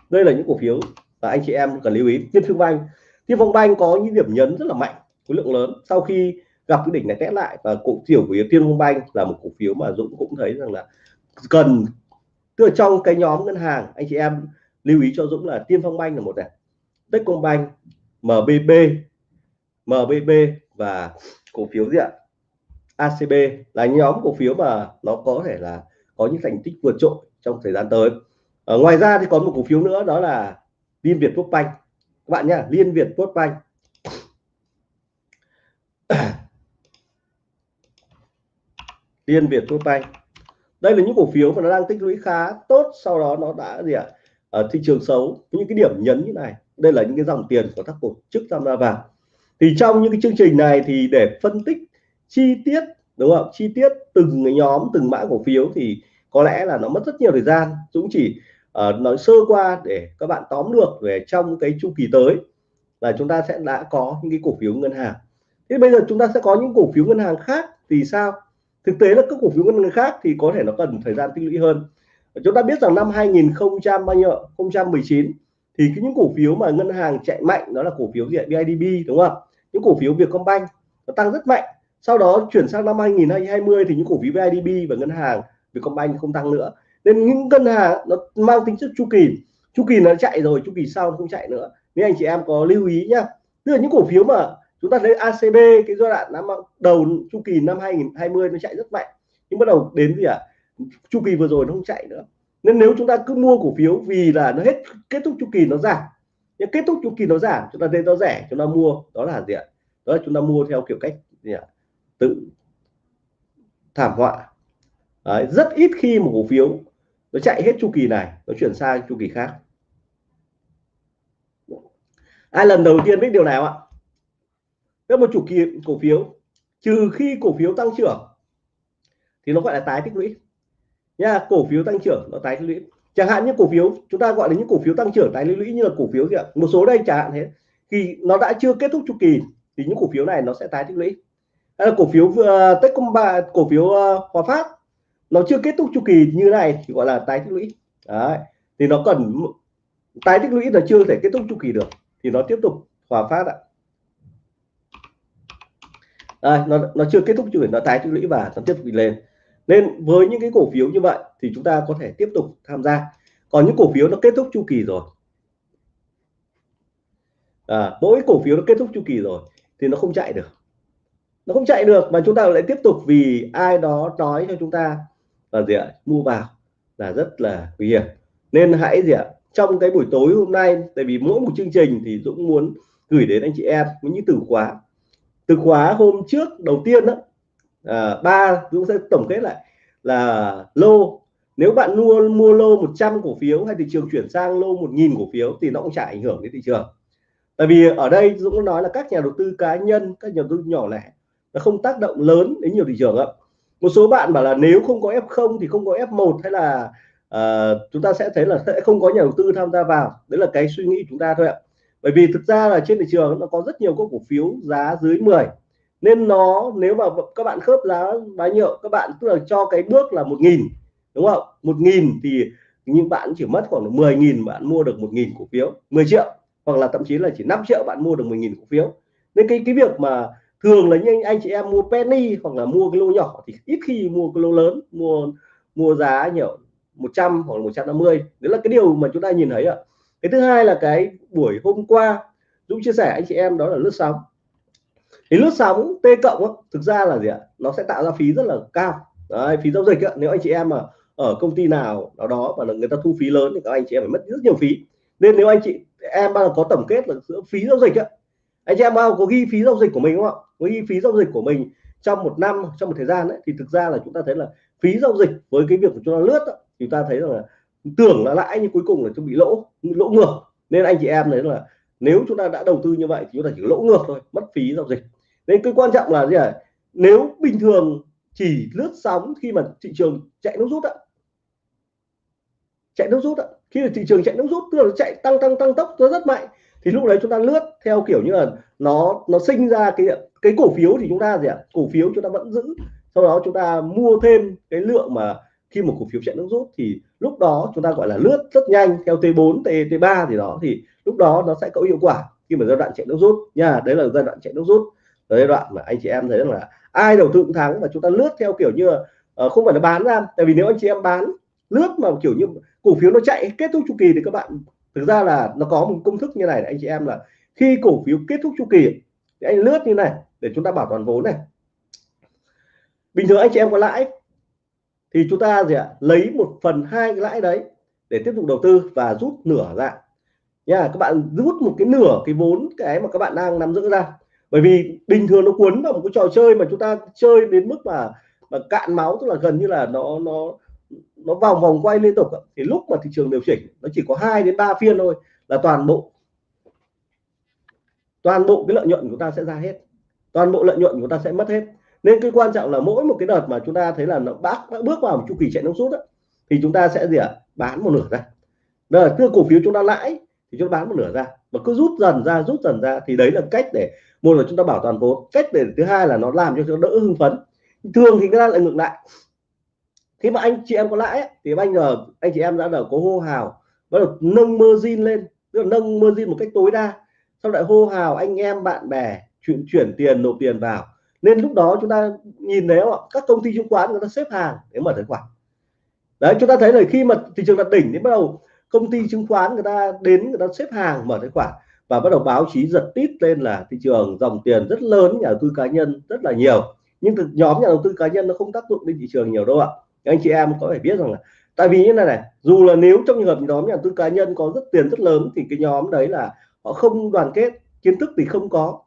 Đây là những cổ phiếu và anh chị em cần lưu ý. Tiên Phong Bank Tiên Phong Bank có những điểm nhấn rất là mạnh khối lượng lớn. Sau khi gặp cái đỉnh này test lại và cổ phiếu của Tiên Phong Bank là một cổ phiếu mà Dũng cũng thấy rằng là cần tức là trong cái nhóm ngân hàng, anh chị em lưu ý cho Dũng là Tiên Phong Banh là một này, Techcombank MBB MBB và cổ phiếu gì ạ? ACB là nhóm cổ phiếu mà nó có thể là có những thành tích vượt trội trong thời gian tới. Ở ngoài ra thì còn một cổ phiếu nữa, đó là Liên Việt Quốc Banh các bạn nhá, Liên Việt Quốc Banh Liên Việt Quốc Banh đây là những cổ phiếu mà nó đang tích lũy khá tốt sau đó nó đã gì ạ? Ở thị trường xấu. Những cái điểm nhấn như này đây là những cái dòng tiền của các tổ chức tham gia vào. Thì trong những cái chương trình này thì để phân tích chi tiết đúng không? Chi tiết từng cái nhóm từng mã cổ phiếu thì có lẽ là nó mất rất nhiều thời gian. Dũng chỉ uh, nói sơ qua để các bạn tóm được về trong cái chu kỳ tới là chúng ta sẽ đã có những cái cổ phiếu ngân hàng. Thế bây giờ chúng ta sẽ có những cổ phiếu ngân hàng khác thì sao? Thực tế là các cổ phiếu ngân hàng khác thì có thể nó cần thời gian tích lũy hơn. Chúng ta biết rằng năm 2019 thì cái những cổ phiếu mà ngân hàng chạy mạnh, đó là cổ phiếu gì BIDB đúng không? Những cổ phiếu Vietcombank, nó tăng rất mạnh. Sau đó chuyển sang năm 2020 thì những cổ phiếu BIDB và ngân hàng Vietcombank không tăng nữa. Nên những ngân hàng nó mang tính chất chu kỳ. Chu kỳ nó chạy rồi, chu kỳ sau nó không chạy nữa. Nên anh chị em có lưu ý nhá. Tức là những cổ phiếu mà chúng ta thấy ACB cái giai đoạn năm đầu chu kỳ năm 2020 nó chạy rất mạnh. Nhưng bắt đầu đến gì ạ? À? chu kỳ vừa rồi nó không chạy nữa. Nên nếu chúng ta cứ mua cổ phiếu vì là nó hết kết thúc chu kỳ nó giảm. Nhưng kết thúc chu kỳ nó giảm chúng ta thấy nó rẻ chúng ta mua. Đó là gì ạ? Đó là chúng ta mua theo kiểu cách gì ạ? Tự thảm họa. Đấy, rất ít khi một cổ phiếu nó chạy hết chu kỳ này nó chuyển sang chu kỳ khác. Ai lần đầu tiên biết điều nào ạ? Nếu một chủ kỳ cổ phiếu trừ khi cổ phiếu tăng trưởng thì nó gọi là tái tích lũy. Nha cổ phiếu tăng trưởng nó tái tích lũy. Chẳng hạn như cổ phiếu chúng ta gọi là những cổ phiếu tăng trưởng tái tích lũy như là cổ phiếu gì ạ? Một số đây chẳng hạn thế. Khi nó đã chưa kết thúc chu kỳ thì những cổ phiếu này nó sẽ tái tích lũy. Hay là cổ phiếu ờ, uh, Techcombank cổ phiếu uh, Hòa Phát nó chưa kết thúc chu kỳ như này thì gọi là tái tích lũy. Đấy. thì nó cần tái tích lũy là chưa thể kết thúc chu kỳ được thì nó tiếp tục Hòa Phát ạ đây, nó nó chưa kết thúc chu kỳ nó tái tích lũy và nó tiếp tục đi lên. Nên với những cái cổ phiếu như vậy thì chúng ta có thể tiếp tục tham gia. Còn những cổ phiếu nó kết thúc chu kỳ rồi. À, mỗi cổ phiếu nó kết thúc chu kỳ rồi thì nó không chạy được. Nó không chạy được mà chúng ta lại tiếp tục vì ai đó nói cho chúng ta là gì ạ? Mua vào là rất là nguy hiểm. Nên hãy gì ạ? Trong cái buổi tối hôm nay tại vì mỗi một chương trình thì Dũng muốn gửi đến anh chị em những từ khóa từ khóa hôm trước đầu tiên đó à, ba Dũng sẽ tổng kết lại là lô. Nếu bạn mua mua lô 100 cổ phiếu hay thị trường chuyển sang lô 1.000 cổ phiếu thì nó cũng chả ảnh hưởng đến thị trường. Tại vì ở đây Dũng nói là các nhà đầu tư cá nhân các nhà đầu tư nhỏ lẻ nó không tác động lớn đến nhiều thị trường ạ. Một số bạn bảo là nếu không có F0 thì không có F1 hay là uh, chúng ta sẽ thấy là sẽ không có nhà đầu tư tham gia vào. Đấy là cái suy nghĩ chúng ta thôi ạ bởi vì thực ra là trên thị trường nó có rất nhiều các cổ phiếu giá dưới 10 nên nó, nếu mà các bạn khớp giá bao nhiêu các bạn tức là cho cái bước là một nghìn, đúng không? Một nghìn thì nhưng bạn chỉ mất khoảng 10.000 bạn mua được một nghìn cổ phiếu 10 triệu, hoặc là thậm chí là chỉ 5 triệu bạn mua được 10.000 cổ phiếu. Nên cái cái việc mà thường là những anh chị em mua penny hoặc là mua cái lô nhỏ thì ít khi mua cái lô lớn, mua mua giá nhiều 100 hoặc 150 đấy là cái điều mà chúng ta nhìn thấy ạ. à cái thứ hai là cái buổi hôm qua Dũng chia sẻ anh chị em đó là lướt sóng. Thì lướt sóng T cộng thực ra là gì ạ? Nó sẽ tạo ra phí rất là cao. Đấy, phí giao dịch đó, nếu anh chị em mà ở công ty nào đó đó mà người ta thu phí lớn thì các anh chị em phải mất rất nhiều phí. Nên nếu anh chị em bao có tổng kết là giữa phí giao dịch đó, anh chị em bao có ghi phí giao dịch của mình không ạ? Có ghi phí giao dịch của mình trong một năm trong một thời gian ấy, thì thực ra là chúng ta thấy là phí giao dịch với cái việc của chúng ta lướt đó, thì chúng ta thấy rằng là tưởng là lãi nhưng cuối cùng là chúng bị lỗ lỗ ngược. Nên anh chị em đấy là nếu chúng ta đã đầu tư như vậy thì chúng ta chỉ lỗ ngược thôi, mất phí giao dịch. Nên cái quan trọng là gì ạ? Nếu bình thường chỉ lướt sóng khi mà thị trường chạy nước rút ạ chạy nước rút ạ khi mà thị trường chạy nước rút, tức là nó chạy tăng tăng tăng tốc, nó rất mạnh, thì lúc đấy chúng ta lướt theo kiểu như là nó nó sinh ra cái cái cổ phiếu thì chúng ta gì ạ? Cổ phiếu chúng ta vẫn giữ, sau đó chúng ta mua thêm cái lượng mà khi một cổ phiếu chạy nước rút thì lúc đó chúng ta gọi là lướt rất nhanh theo T4 T T3 thì đó thì lúc đó nó sẽ có hiệu quả khi mà giai đoạn chạy nước rút nha. Đấy là giai đoạn chạy nước rút. Giai đoạn mà anh chị em thấy là ai đầu tư cũng thắng và chúng ta lướt theo kiểu như uh, không phải là bán ra. Tại vì nếu anh chị em bán lướt mà kiểu như cổ phiếu nó chạy kết thúc chu kỳ thì các bạn thực ra là nó có một công thức như này anh chị em là khi cổ phiếu kết thúc chu kỳ thì anh lướt như này để chúng ta bảo toàn vốn này. Bình thường anh chị em có lãi thì chúng ta gì ạ? Lấy một phần hai cái lãi đấy để tiếp tục đầu tư và rút nửa ra. Nha, các bạn rút một cái nửa cái vốn cái mà các bạn đang nắm giữ ra. Bởi vì bình thường nó cuốn vào một cái trò chơi mà chúng ta chơi đến mức mà mà cạn máu, tức là gần như là nó nó nó vòng vòng quay liên tục thì lúc mà thị trường điều chỉnh, nó chỉ có 2 đến 3 phiên thôi là toàn bộ toàn bộ cái lợi nhuận của ta sẽ ra hết. Toàn bộ lợi nhuận của ta sẽ mất hết nên cái quan trọng là mỗi một cái đợt mà chúng ta thấy là nó bác bước vào một chu kỳ chạy nước rút thì chúng ta sẽ gì ạ? Bán một nửa ra. Là cứ cổ phiếu chúng ta lãi thì chúng ta bán một nửa ra. Và cứ rút dần ra, rút dần ra thì đấy là cách để, một là chúng ta bảo toàn vốn. Cách để, thứ hai là nó làm cho chúng ta đỡ hưng phấn. Thường thì người ta lại ngược lại. Khi mà anh chị em có lãi thì anh giờ anh chị em đã là có hô hào, bắt đầu nâng margin lên. Tức là nâng margin một cách tối đa. Sau lại hô hào anh em, bạn bè chuyển chuyển tiền, nộp tiền vào nên lúc đó chúng ta nhìn thấy không các công ty chứng khoán người ta xếp hàng để mở tài khoản. Đấy, chúng ta thấy là khi mà thị trường đạt đỉnh thì bắt đầu công ty chứng khoán người ta đến, người ta xếp hàng mở tài khoản và bắt đầu báo chí giật tít lên là thị trường dòng tiền rất lớn, nhà đầu tư cá nhân rất là nhiều. Nhưng thực nhóm nhà đầu tư cá nhân nó không tác dụng lên thị trường nhiều đâu ạ. Anh chị em có phải biết rằng là tại vì như này này, dù là nếu trong trường hợp nhóm nhà đầu tư cá nhân có rất tiền rất lớn thì cái nhóm đấy là họ không đoàn kết, kiến thức thì không có.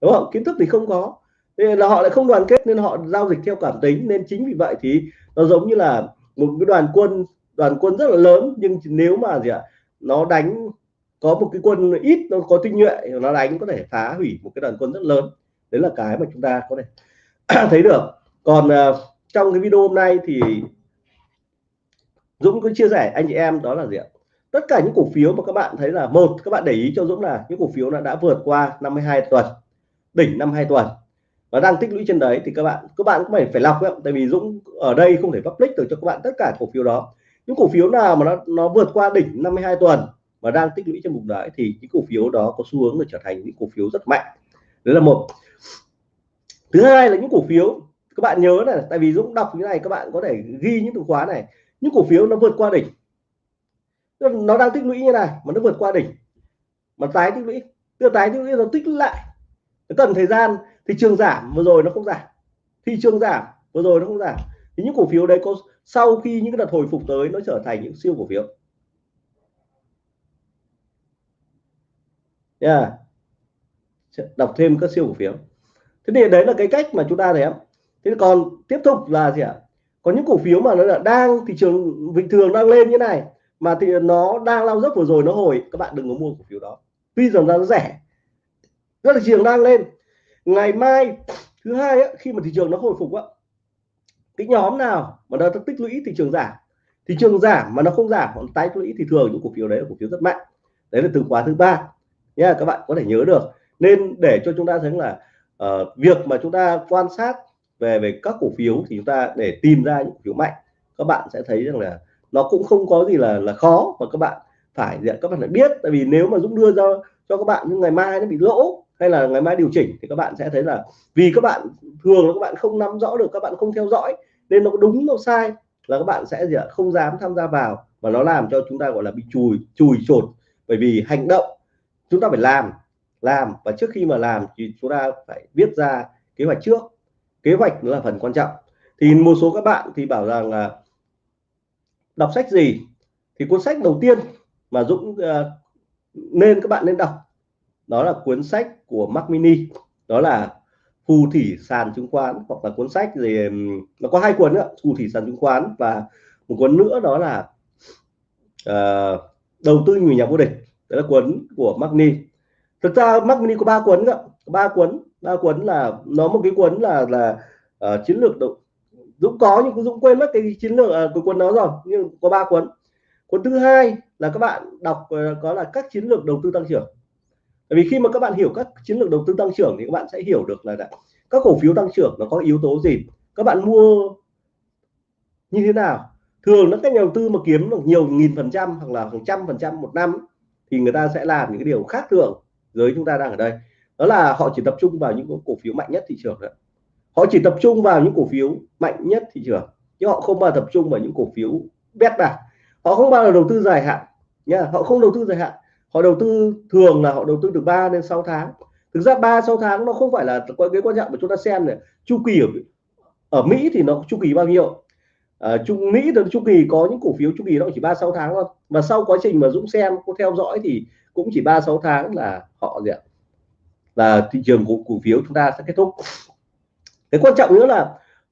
Đúng không? Kiến thức thì không có nên là họ lại không đoàn kết nên họ giao dịch theo cảm tính. Nên chính vì vậy thì nó giống như là một cái đoàn quân đoàn quân rất là lớn. Nhưng nếu mà gì ạ nó đánh có một cái quân ít nó có tinh nhuệ nó đánh có thể phá hủy một cái đoàn quân rất lớn. Đấy là cái mà chúng ta có thể thấy được. Còn uh, trong cái video hôm nay thì Dũng có chia sẻ anh chị em đó là gì ạ? Tất cả những cổ phiếu mà các bạn thấy là một các bạn để ý cho Dũng là những cổ phiếu đã đã vượt qua 52 tuần đỉnh năm hai tuần và đang tích lũy trên đấy thì các bạn các bạn cũng phải phải lọc ấy, tại vì Dũng ở đây không thể public được cho các bạn tất cả cổ phiếu đó. Những cổ phiếu nào mà nó nó vượt qua đỉnh 52 tuần và đang tích lũy trên vùng đấy thì những cổ phiếu đó có xu hướng để trở thành những cổ phiếu rất mạnh. Đấy là một. Thứ hai là những cổ phiếu các bạn nhớ này tại vì Dũng đọc như này các bạn có thể ghi những từ khóa này. Những cổ phiếu nó vượt qua đỉnh. Nó đang tích lũy như này mà nó vượt qua đỉnh. Mà tái tích lũy tức tái tích lũy nó tích lại cái cần thời gian, thị trường giảm, vừa rồi nó không giảm. Thị trường giảm, vừa rồi nó không giảm. Thì những cổ phiếu đấy có, sau khi những cái đợt hồi phục tới, nó trở thành những siêu cổ phiếu. Yeah. đọc thêm các siêu cổ phiếu. Thế thì đấy là cái cách mà chúng ta thấy thế còn tiếp tục là gì ạ? Có những cổ phiếu mà nó là đang, thị trường bình thường đang lên như này, mà thì nó đang lao dốc vừa rồi nó hồi, các bạn đừng có mua cổ phiếu đó. Tuy rằng nó rẻ rất là thị trường đang lên. Ngày mai thứ hai ấy, khi mà thị trường nó hồi phục á cái nhóm nào mà nó tích lũy thị trường giảm thị trường giảm mà nó không giảm còn tái tích lũy thì thường những cổ phiếu đấy là cổ phiếu rất mạnh. Đấy là từ khóa thứ ba. Nha các bạn có thể nhớ được. Nên để cho chúng ta thấy là uh, việc mà chúng ta quan sát về về các cổ phiếu thì chúng ta để tìm ra những cổ phiếu mạnh các bạn sẽ thấy rằng là nó cũng không có gì là là khó mà các bạn phải các bạn phải biết. Tại vì nếu mà Dũng đưa ra cho các bạn nhưng ngày mai nó bị lỗ hay là ngày mai điều chỉnh thì các bạn sẽ thấy là vì các bạn thường là các bạn không nắm rõ được các bạn không theo dõi nên nó đúng nó sai là các bạn sẽ gì ạ? Không dám tham gia vào và nó làm cho chúng ta gọi là bị chùi chùi chột. Bởi vì hành động chúng ta phải làm làm và trước khi mà làm thì chúng ta phải viết ra kế hoạch trước. Kế hoạch là phần quan trọng. Thì một số các bạn thì bảo rằng là đọc sách gì thì cuốn sách đầu tiên mà Dũng uh, nên các bạn nên đọc đó là cuốn sách của Mac Mini. Đó là phù thủy sàn chứng khoán hoặc là cuốn sách gì nó có hai cuốn nữa phù thủy sàn chứng khoán và một cuốn nữa đó là uh, đầu tư người nhà vô địch. Đó là cuốn của Mac Mini. Thực ra Mac Mini có ba cuốn ạ, ba cuốn ba cuốn là nó một cái cuốn là là uh, chiến lược đầu Dũng có nhưng Dũng quên mất cái chiến lược ờ, uh, của cuốn đó rồi nhưng có ba cuốn. Cuốn thứ hai là các bạn đọc uh, có là các chiến lược đầu tư tăng trưởng bởi vì khi mà các bạn hiểu các chiến lược đầu tư tăng trưởng thì các bạn sẽ hiểu được là các cổ phiếu tăng trưởng nó có yếu tố gì, các bạn mua như thế nào. Thường các nhà đầu tư mà kiếm được nhiều nghìn phần trăm hoặc là hàng trăm phần trăm một năm thì người ta sẽ làm những cái điều khác thường. Giới chúng ta đang ở đây, đó là họ chỉ tập trung vào những cổ phiếu mạnh nhất thị trường đó họ chỉ tập trung vào những cổ phiếu mạnh nhất thị trường, chứ họ không bao tập trung vào những cổ phiếu bét bạc họ không bao giờ đầu tư dài hạn nha, họ không đầu tư dài hạn họ đầu tư thường là họ đầu tư từ 3 đến 6 tháng. Thực ra 3 6 tháng nó không phải là cái quan trọng mà chúng ta xem này. Chu kỳ ở ở Mỹ thì nó chu kỳ bao nhiêu? À, ở Trung Mỹ thì chu kỳ có những cổ phiếu chu kỳ nó chỉ 3 6 tháng thôi. Và sau quá trình mà Dũng xem có theo dõi thì cũng chỉ 3 6 tháng là họ gì ạ? Là thị trường của cổ phiếu chúng ta sẽ kết thúc. Cái quan trọng nữa là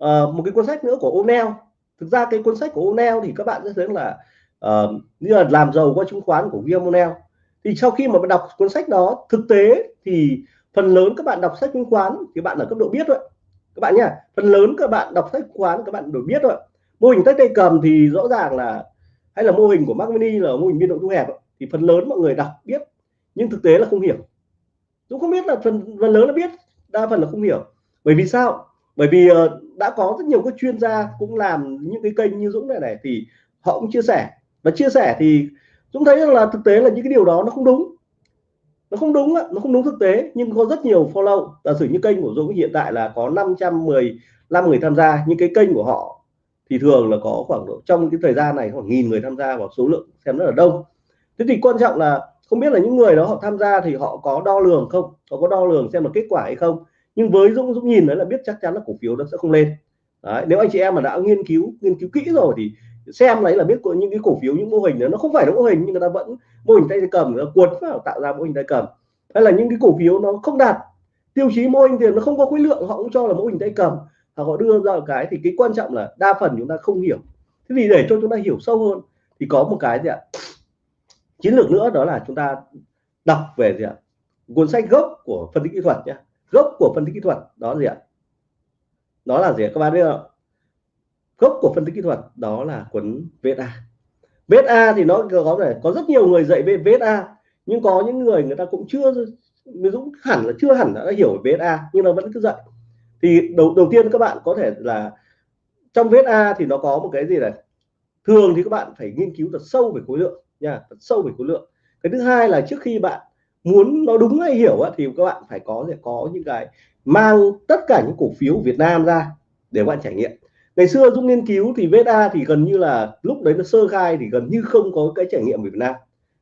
uh, một cái cuốn sách nữa của O'Neill. Thực ra cái cuốn sách của O'Neill thì các bạn sẽ thấy là uh, như là làm giàu qua chứng khoán của William O'Neill thì sau khi mà bạn đọc cuốn sách đó thực tế thì phần lớn các bạn đọc sách chứng khoán thì bạn ở cấp độ biết thôi. Các bạn nhá phần lớn các bạn đọc sách chứng khoán các bạn đều biết rồi mô hình tách tay cầm thì rõ ràng là hay là mô hình của Mac Mini là mô hình biên độ thu hẹp thì phần lớn mọi người đọc biết nhưng thực tế là không hiểu. Dũng không biết là phần phần lớn là biết đa phần là không hiểu. Bởi vì sao? Bởi vì uh, đã có rất nhiều các chuyên gia cũng làm những cái kênh như Dũng này này thì họ cũng chia sẻ. Và chia sẻ thì chúng thấy rằng là thực tế là những cái điều đó nó không đúng. Nó không đúng nó không đúng thực tế. Nhưng có rất nhiều follow giả sử như kênh của Dũng hiện tại là có 515 người tham gia. Nhưng cái kênh của họ thì thường là có khoảng độ trong cái thời gian này khoảng nghìn người tham gia và số lượng xem rất là đông. Thế thì quan trọng là không biết là những người đó họ tham gia thì họ có đo lường không? Họ có đo lường xem là kết quả hay không? Nhưng với Dũng Dũng nhìn đấy là biết chắc chắn là cổ phiếu nó sẽ không lên. Đấy, nếu anh chị em mà đã nghiên cứu nghiên cứu kỹ rồi thì xem lấy là biết những cái cổ phiếu, những mô hình đó nó không phải là mô hình nhưng người ta vẫn mô hình tay cầm nó cuốn vào tạo ra mô hình tay cầm. Hay là những cái cổ phiếu nó không đạt tiêu chí mô hình tiền nó không có khối lượng, họ cũng cho là mô hình tay cầm và họ đưa ra cái thì cái quan trọng là đa phần chúng ta không hiểu. Thế thì để cho chúng ta hiểu sâu hơn thì có một cái gì ạ? Chiến lược nữa đó là chúng ta đọc về gì ạ? Cuốn sách gốc của phân tích kỹ thuật nhé gốc của phân tích kỹ thuật đó gì ạ? Đó là gì ạ? các bạn biết không gốc của phân tích kỹ thuật đó là cuốn VSA VSA thì nó có thể có rất nhiều người dạy về VSA nhưng có những người người ta cũng chưa ví dụ hẳn là chưa hẳn đã hiểu về VSA nhưng nó vẫn cứ dạy. Thì đầu đầu tiên các bạn có thể là trong VSA thì nó có một cái gì này? Thường thì các bạn phải nghiên cứu thật sâu về khối lượng nha, thật sâu về khối lượng. Cái thứ hai là trước khi bạn muốn nó đúng hay hiểu thì các bạn phải có sẽ có những cái mang tất cả những cổ phiếu Việt Nam ra để bạn trải nghiệm ngày xưa Dũng nghiên cứu thì VSA thì gần như là lúc đấy nó sơ khai thì gần như không có cái trải nghiệm ở Việt Nam.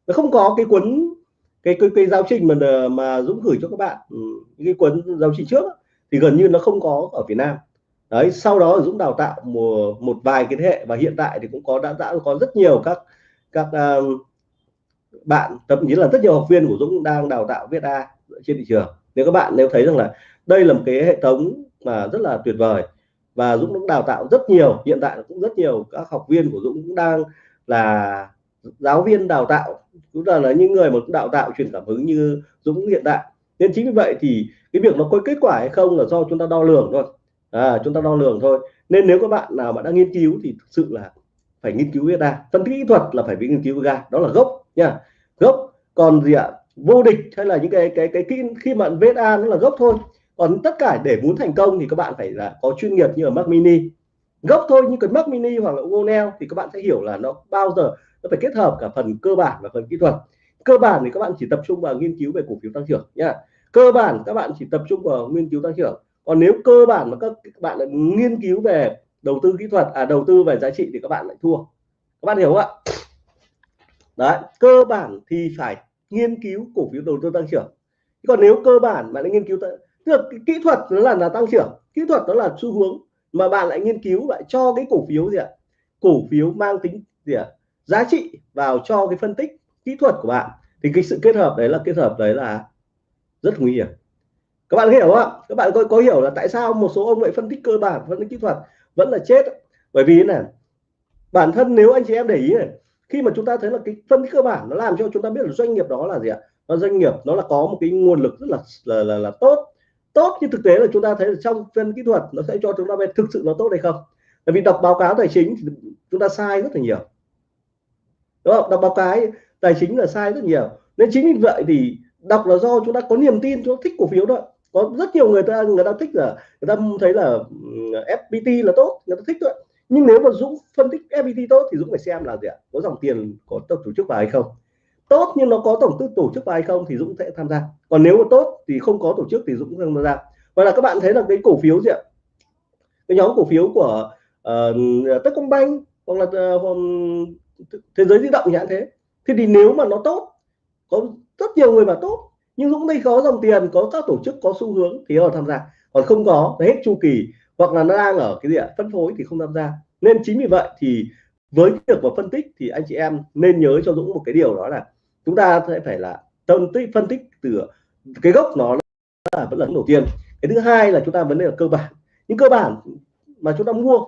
Nó không có cái cuốn cái cái, cái giáo trình mà mà Dũng gửi cho các bạn những cái cuốn giáo trình trước thì gần như nó không có ở Việt Nam. Đấy sau đó Dũng đào tạo một một vài cái thế hệ và hiện tại thì cũng có đã đã có rất nhiều các các uh, bạn thậm chí là rất nhiều học viên của Dũng đang đào tạo viết A trên thị trường. Nếu các bạn nếu thấy rằng là đây là một cái hệ thống mà rất là tuyệt vời và Dũng cũng đào tạo rất nhiều hiện tại cũng rất nhiều các học viên của Dũng cũng đang là giáo viên đào tạo. Cũng là, là những người mà đào tạo truyền cảm hứng như Dũng hiện tại. Nên chính vì vậy thì cái việc nó có kết quả hay không là do chúng ta đo lường thôi. À, chúng ta đo lường thôi. Nên nếu các bạn nào mà đang nghiên cứu thì thực sự là phải nghiên cứu ra phân tích kỹ thuật là phải bị nghiên cứu ra đó là gốc nha. Gốc còn gì ạ? Vô địch hay là những cái cái cái kỹ khi mà VSA nó là gốc thôi còn tất cả để muốn thành công thì các bạn phải là có chuyên nghiệp như ở Mac Mini. Gốc thôi nhưng cái Mac Mini hoặc là google thì các bạn sẽ hiểu là nó bao giờ nó phải kết hợp cả phần cơ bản và phần kỹ thuật. Cơ bản thì các bạn chỉ tập trung vào nghiên cứu về cổ phiếu tăng trưởng nhá cơ bản các bạn chỉ tập trung vào nghiên cứu tăng trưởng. Còn nếu cơ bản mà các, bạn lại nghiên cứu về đầu tư kỹ thuật à đầu tư về giá trị thì các bạn lại thua. Các bạn hiểu không ạ? Đấy cơ bản thì phải nghiên cứu cổ phiếu đầu tư tăng trưởng. Còn nếu cơ bản mà lại nghiên cứu tức là kỹ thuật nó là là tăng trưởng kỹ thuật đó là xu hướng mà bạn lại nghiên cứu lại cho cái cổ phiếu gì ạ? Cổ phiếu mang tính gì ạ? Giá trị vào cho cái phân tích kỹ thuật của bạn. Thì cái sự kết hợp đấy là kết hợp đấy là rất nguy hiểm. Các bạn hiểu không ạ? Các bạn có, có hiểu là tại sao một số ông lại phân tích cơ bản phân tích kỹ thuật vẫn là chết bởi vì là bản thân nếu anh chị em để ý này khi mà chúng ta thấy là cái phân tích cơ bản nó làm cho chúng ta biết là doanh nghiệp đó là gì ạ? Nó doanh nghiệp nó là có một cái nguồn lực rất là là là, là tốt tốt nhưng thực tế là chúng ta thấy là trong phân kỹ thuật nó sẽ cho chúng ta biết thực sự nó tốt hay không. Bởi vì đọc báo cáo tài chính thì chúng ta sai rất là nhiều. Đúng không? Đọc báo cáo tài chính là sai rất nhiều. Nên chính vì vậy thì đọc là do chúng ta có niềm tin, chúng ta thích cổ phiếu đó có rất nhiều người ta người ta thích là, người ta thấy là FPT là tốt, người ta thích thôi. Nhưng nếu mà Dũng phân tích FPT tốt thì Dũng phải xem là gì ạ? Có dòng tiền có tổ chức vào hay không? Tốt nhưng nó có tổng tư tổ chức vào hay không thì Dũng sẽ tham gia. Còn nếu mà tốt thì không có tổ chức thì Dũng không tham gia. Và là các bạn thấy là cái cổ phiếu gì ạ? Cái nhóm cổ phiếu của uh, Techcombank hoặc là uh, thế giới di động nhãn thế. Thì, thì nếu mà nó tốt có rất nhiều người mà tốt nhưng Dũng đây có dòng tiền có các tổ chức có xu hướng thì họ tham gia. Còn không có hết chu kỳ hoặc là nó đang ở cái gì ạ? Phân phối thì không tham gia. Nên chính vì vậy thì với việc mà phân tích thì anh chị em nên nhớ cho Dũng một cái điều đó là chúng ta sẽ phải là tâm tích phân tích từ cái gốc nó là vẫn là đầu tiên. Cái thứ hai là chúng ta vấn đề là cơ bản. Những cơ bản mà chúng ta mua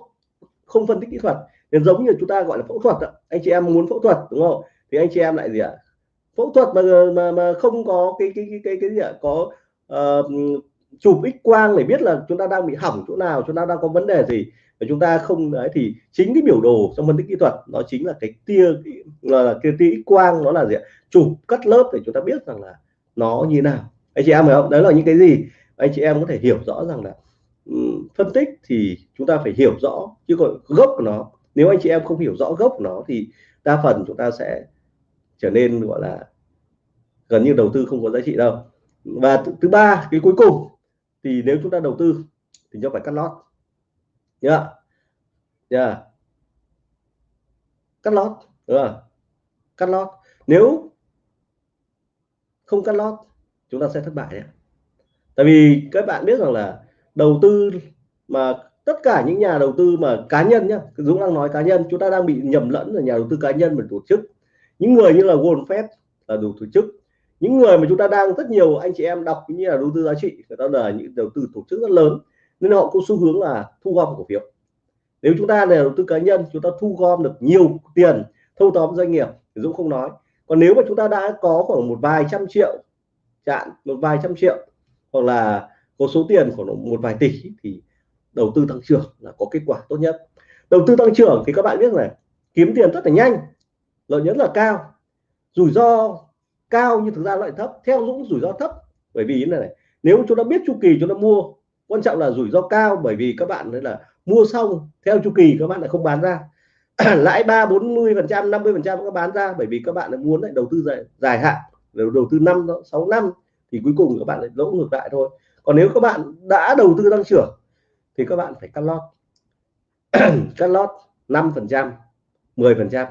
không phân tích kỹ thuật nên giống như chúng ta gọi là phẫu thuật anh chị em muốn phẫu thuật đúng không? Thì anh chị em lại gì ạ? Phẫu thuật mà mà mà không có cái cái cái cái cái gì ạ? Có uh, chụp x quang để biết là chúng ta đang bị hỏng chỗ nào chúng ta đang có vấn đề gì. Và chúng ta không đấy thì chính cái biểu đồ trong phân tích kỹ thuật nó chính là cái tia là cái tia x quang nó là gì ạ? Chụp cắt lớp để chúng ta biết rằng là nó như nào. Anh chị em hiểu không? Đấy là những cái gì? Anh chị em có thể hiểu rõ rằng là um, phân tích thì chúng ta phải hiểu rõ chứ còn gốc của nó. Nếu anh chị em không hiểu rõ gốc của nó thì đa phần chúng ta sẽ trở nên gọi là gần như đầu tư không có giá trị đâu. Và thứ ba cái cuối cùng thì nếu chúng ta đầu tư thì chúng phải cắt lót nhá yeah. yeah. cắt lót đúng không? cắt lót nếu không cắt lót, chúng ta sẽ thất bại đấy tại vì các bạn biết rằng là đầu tư mà tất cả những nhà đầu tư mà cá nhân nhá, Dũng đang nói cá nhân, chúng ta đang bị nhầm lẫn là nhà đầu tư cá nhân và tổ chức những người như là Warren Buffett là đủ tổ chức những người mà chúng ta đang rất nhiều anh chị em đọc như là đầu tư giá trị, người ta là những đầu tư tổ chức rất lớn, nên họ có xu hướng là thu gom cổ phiếu. Nếu chúng ta là đầu tư cá nhân, chúng ta thu gom được nhiều tiền, thâu tóm doanh nghiệp, thì Dũng không nói. Còn nếu mà chúng ta đã có khoảng một vài trăm triệu chạn một vài trăm triệu, hoặc là có số tiền khoảng một vài tỷ, thì đầu tư tăng trưởng là có kết quả tốt nhất. Đầu tư tăng trưởng thì các bạn biết là kiếm tiền rất là nhanh, lợi nhuận là cao. Rủi ro cao nhưng thực ra lại thấp theo Dũng rủi ro thấp. Bởi vì này, này nếu chúng ta biết chu kỳ chúng ta mua quan trọng là rủi ro cao bởi vì các bạn là mua xong theo chu kỳ các bạn lại không bán ra. Lãi ba bốn mươi phần trăm năm mươi phần trăm các bán ra bởi vì các bạn lại muốn lại đầu tư dài, dài hạn đầu, đầu tư năm sáu năm thì cuối cùng các bạn lại lỗ ngược lại thôi. Còn nếu các bạn đã đầu tư tăng trưởng thì các bạn phải cắt lót. Cắt lót năm phần trăm 10 phần trăm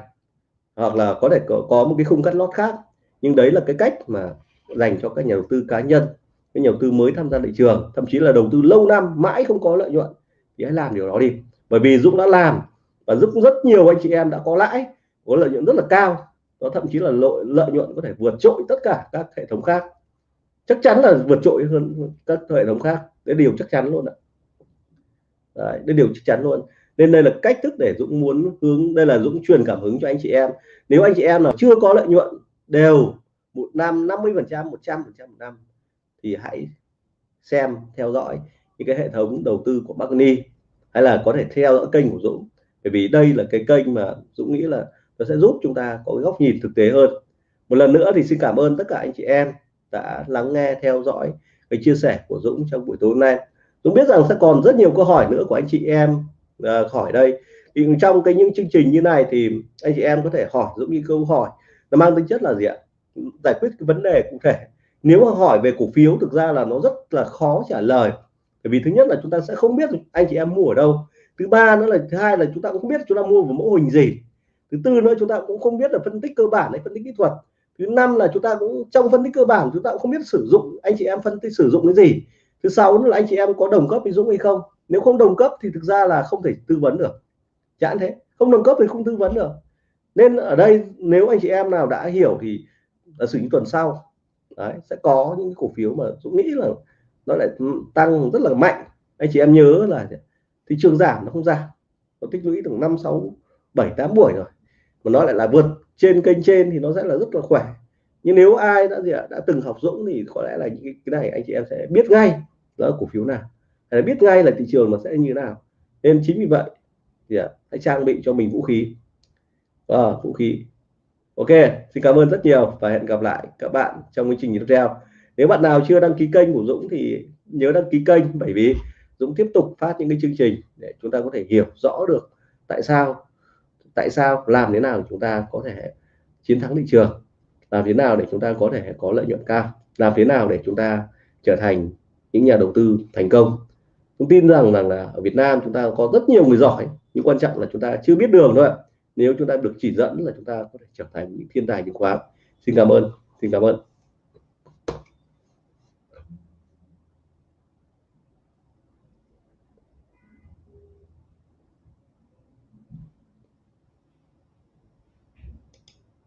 hoặc là có thể có, có một cái khung cắt lót khác nhưng đấy là cái cách mà dành cho các nhà đầu tư cá nhân các nhà đầu tư mới tham gia thị trường thậm chí là đầu tư lâu năm mãi không có lợi nhuận thì hãy làm điều đó đi. Bởi vì Dũng đã làm và giúp rất nhiều anh chị em đã có lãi có lợi nhuận rất là cao. Nó thậm chí là lợi lợi nhuận có thể vượt trội tất cả các hệ thống khác. Chắc chắn là vượt trội hơn các hệ thống khác. Đấy điều chắc chắn luôn ạ. Đấy, đấy điều chắc chắn luôn. Nên đây là cách thức để Dũng muốn hướng đây là Dũng truyền cảm hứng cho anh chị em. Nếu anh chị em nào chưa có lợi nhuận đều một năm 50 phần trăm 100 phần trăm một năm thì hãy xem theo dõi những cái hệ thống đầu tư của Magni hay là có thể theo dõi kênh của Dũng. Bởi vì đây là cái kênh mà Dũng nghĩ là nó sẽ giúp chúng ta có cái góc nhìn thực tế hơn. Một lần nữa thì xin cảm ơn tất cả anh chị em đã lắng nghe theo dõi cái chia sẻ của Dũng trong buổi tối hôm nay. Dũng biết rằng sẽ còn rất nhiều câu hỏi nữa của anh chị em à, uh, hỏi đây. Thì trong cái những chương trình như này thì anh chị em có thể hỏi Dũng những câu hỏi nó mang tính chất là gì ạ? Giải quyết cái vấn đề cụ thể. Nếu mà hỏi về cổ phiếu, thực ra là nó rất là khó trả lời. Bởi vì thứ nhất là chúng ta sẽ không biết anh chị em mua ở đâu. Thứ ba nữa là, thứ hai là chúng ta cũng không biết chúng ta mua vào mẫu hình gì. Thứ tư nữa, chúng ta cũng không biết là phân tích cơ bản hay phân tích kỹ thuật. Thứ năm là chúng ta cũng, trong phân tích cơ bản, chúng ta cũng không biết sử dụng, anh chị em phân tích sử dụng cái gì. Thứ sáu nữa là anh chị em có đồng cấp với Dũng hay không. Nếu không đồng cấp thì thực ra là không thể tư vấn được. Chẳng thế. Không đồng cấp thì không tư vấn được nên ở đây nếu anh chị em nào đã hiểu thì là xử những tuần sau đấy, sẽ có những cổ phiếu mà Dũng nghĩ là nó lại tăng rất là mạnh. Anh chị em nhớ là thị trường giảm nó không giảm nó tích lũy được năm sáu bảy tám buổi rồi mà nó lại là vượt trên kênh trên thì nó sẽ là rất là khỏe. Nhưng nếu ai đã gì ạ đã từng học Dũng thì có lẽ là những cái này anh chị em sẽ biết ngay là cổ phiếu nào. Để biết ngay là thị trường nó sẽ như thế nào. Nên chính vì vậy thì hãy trang bị cho mình vũ khí à, vũ khí. Ok xin cảm ơn rất nhiều và hẹn gặp lại các bạn trong chương trình tiếp theo. Nếu bạn nào chưa đăng ký kênh của Dũng thì nhớ đăng ký kênh bởi vì Dũng tiếp tục phát những cái chương trình để chúng ta có thể hiểu rõ được tại sao tại sao làm thế nào chúng ta có thể chiến thắng thị trường làm thế nào để chúng ta có thể có lợi nhuận cao làm thế nào để chúng ta trở thành những nhà đầu tư thành công. Tôi tin rằng rằng là ở Việt Nam chúng ta có rất nhiều người giỏi nhưng quan trọng là chúng ta chưa biết đường thôi nếu chúng ta được chỉ dẫn là chúng ta có thể trở thành những thiên tài chứng khoán xin cảm ơn, xin cảm ơn.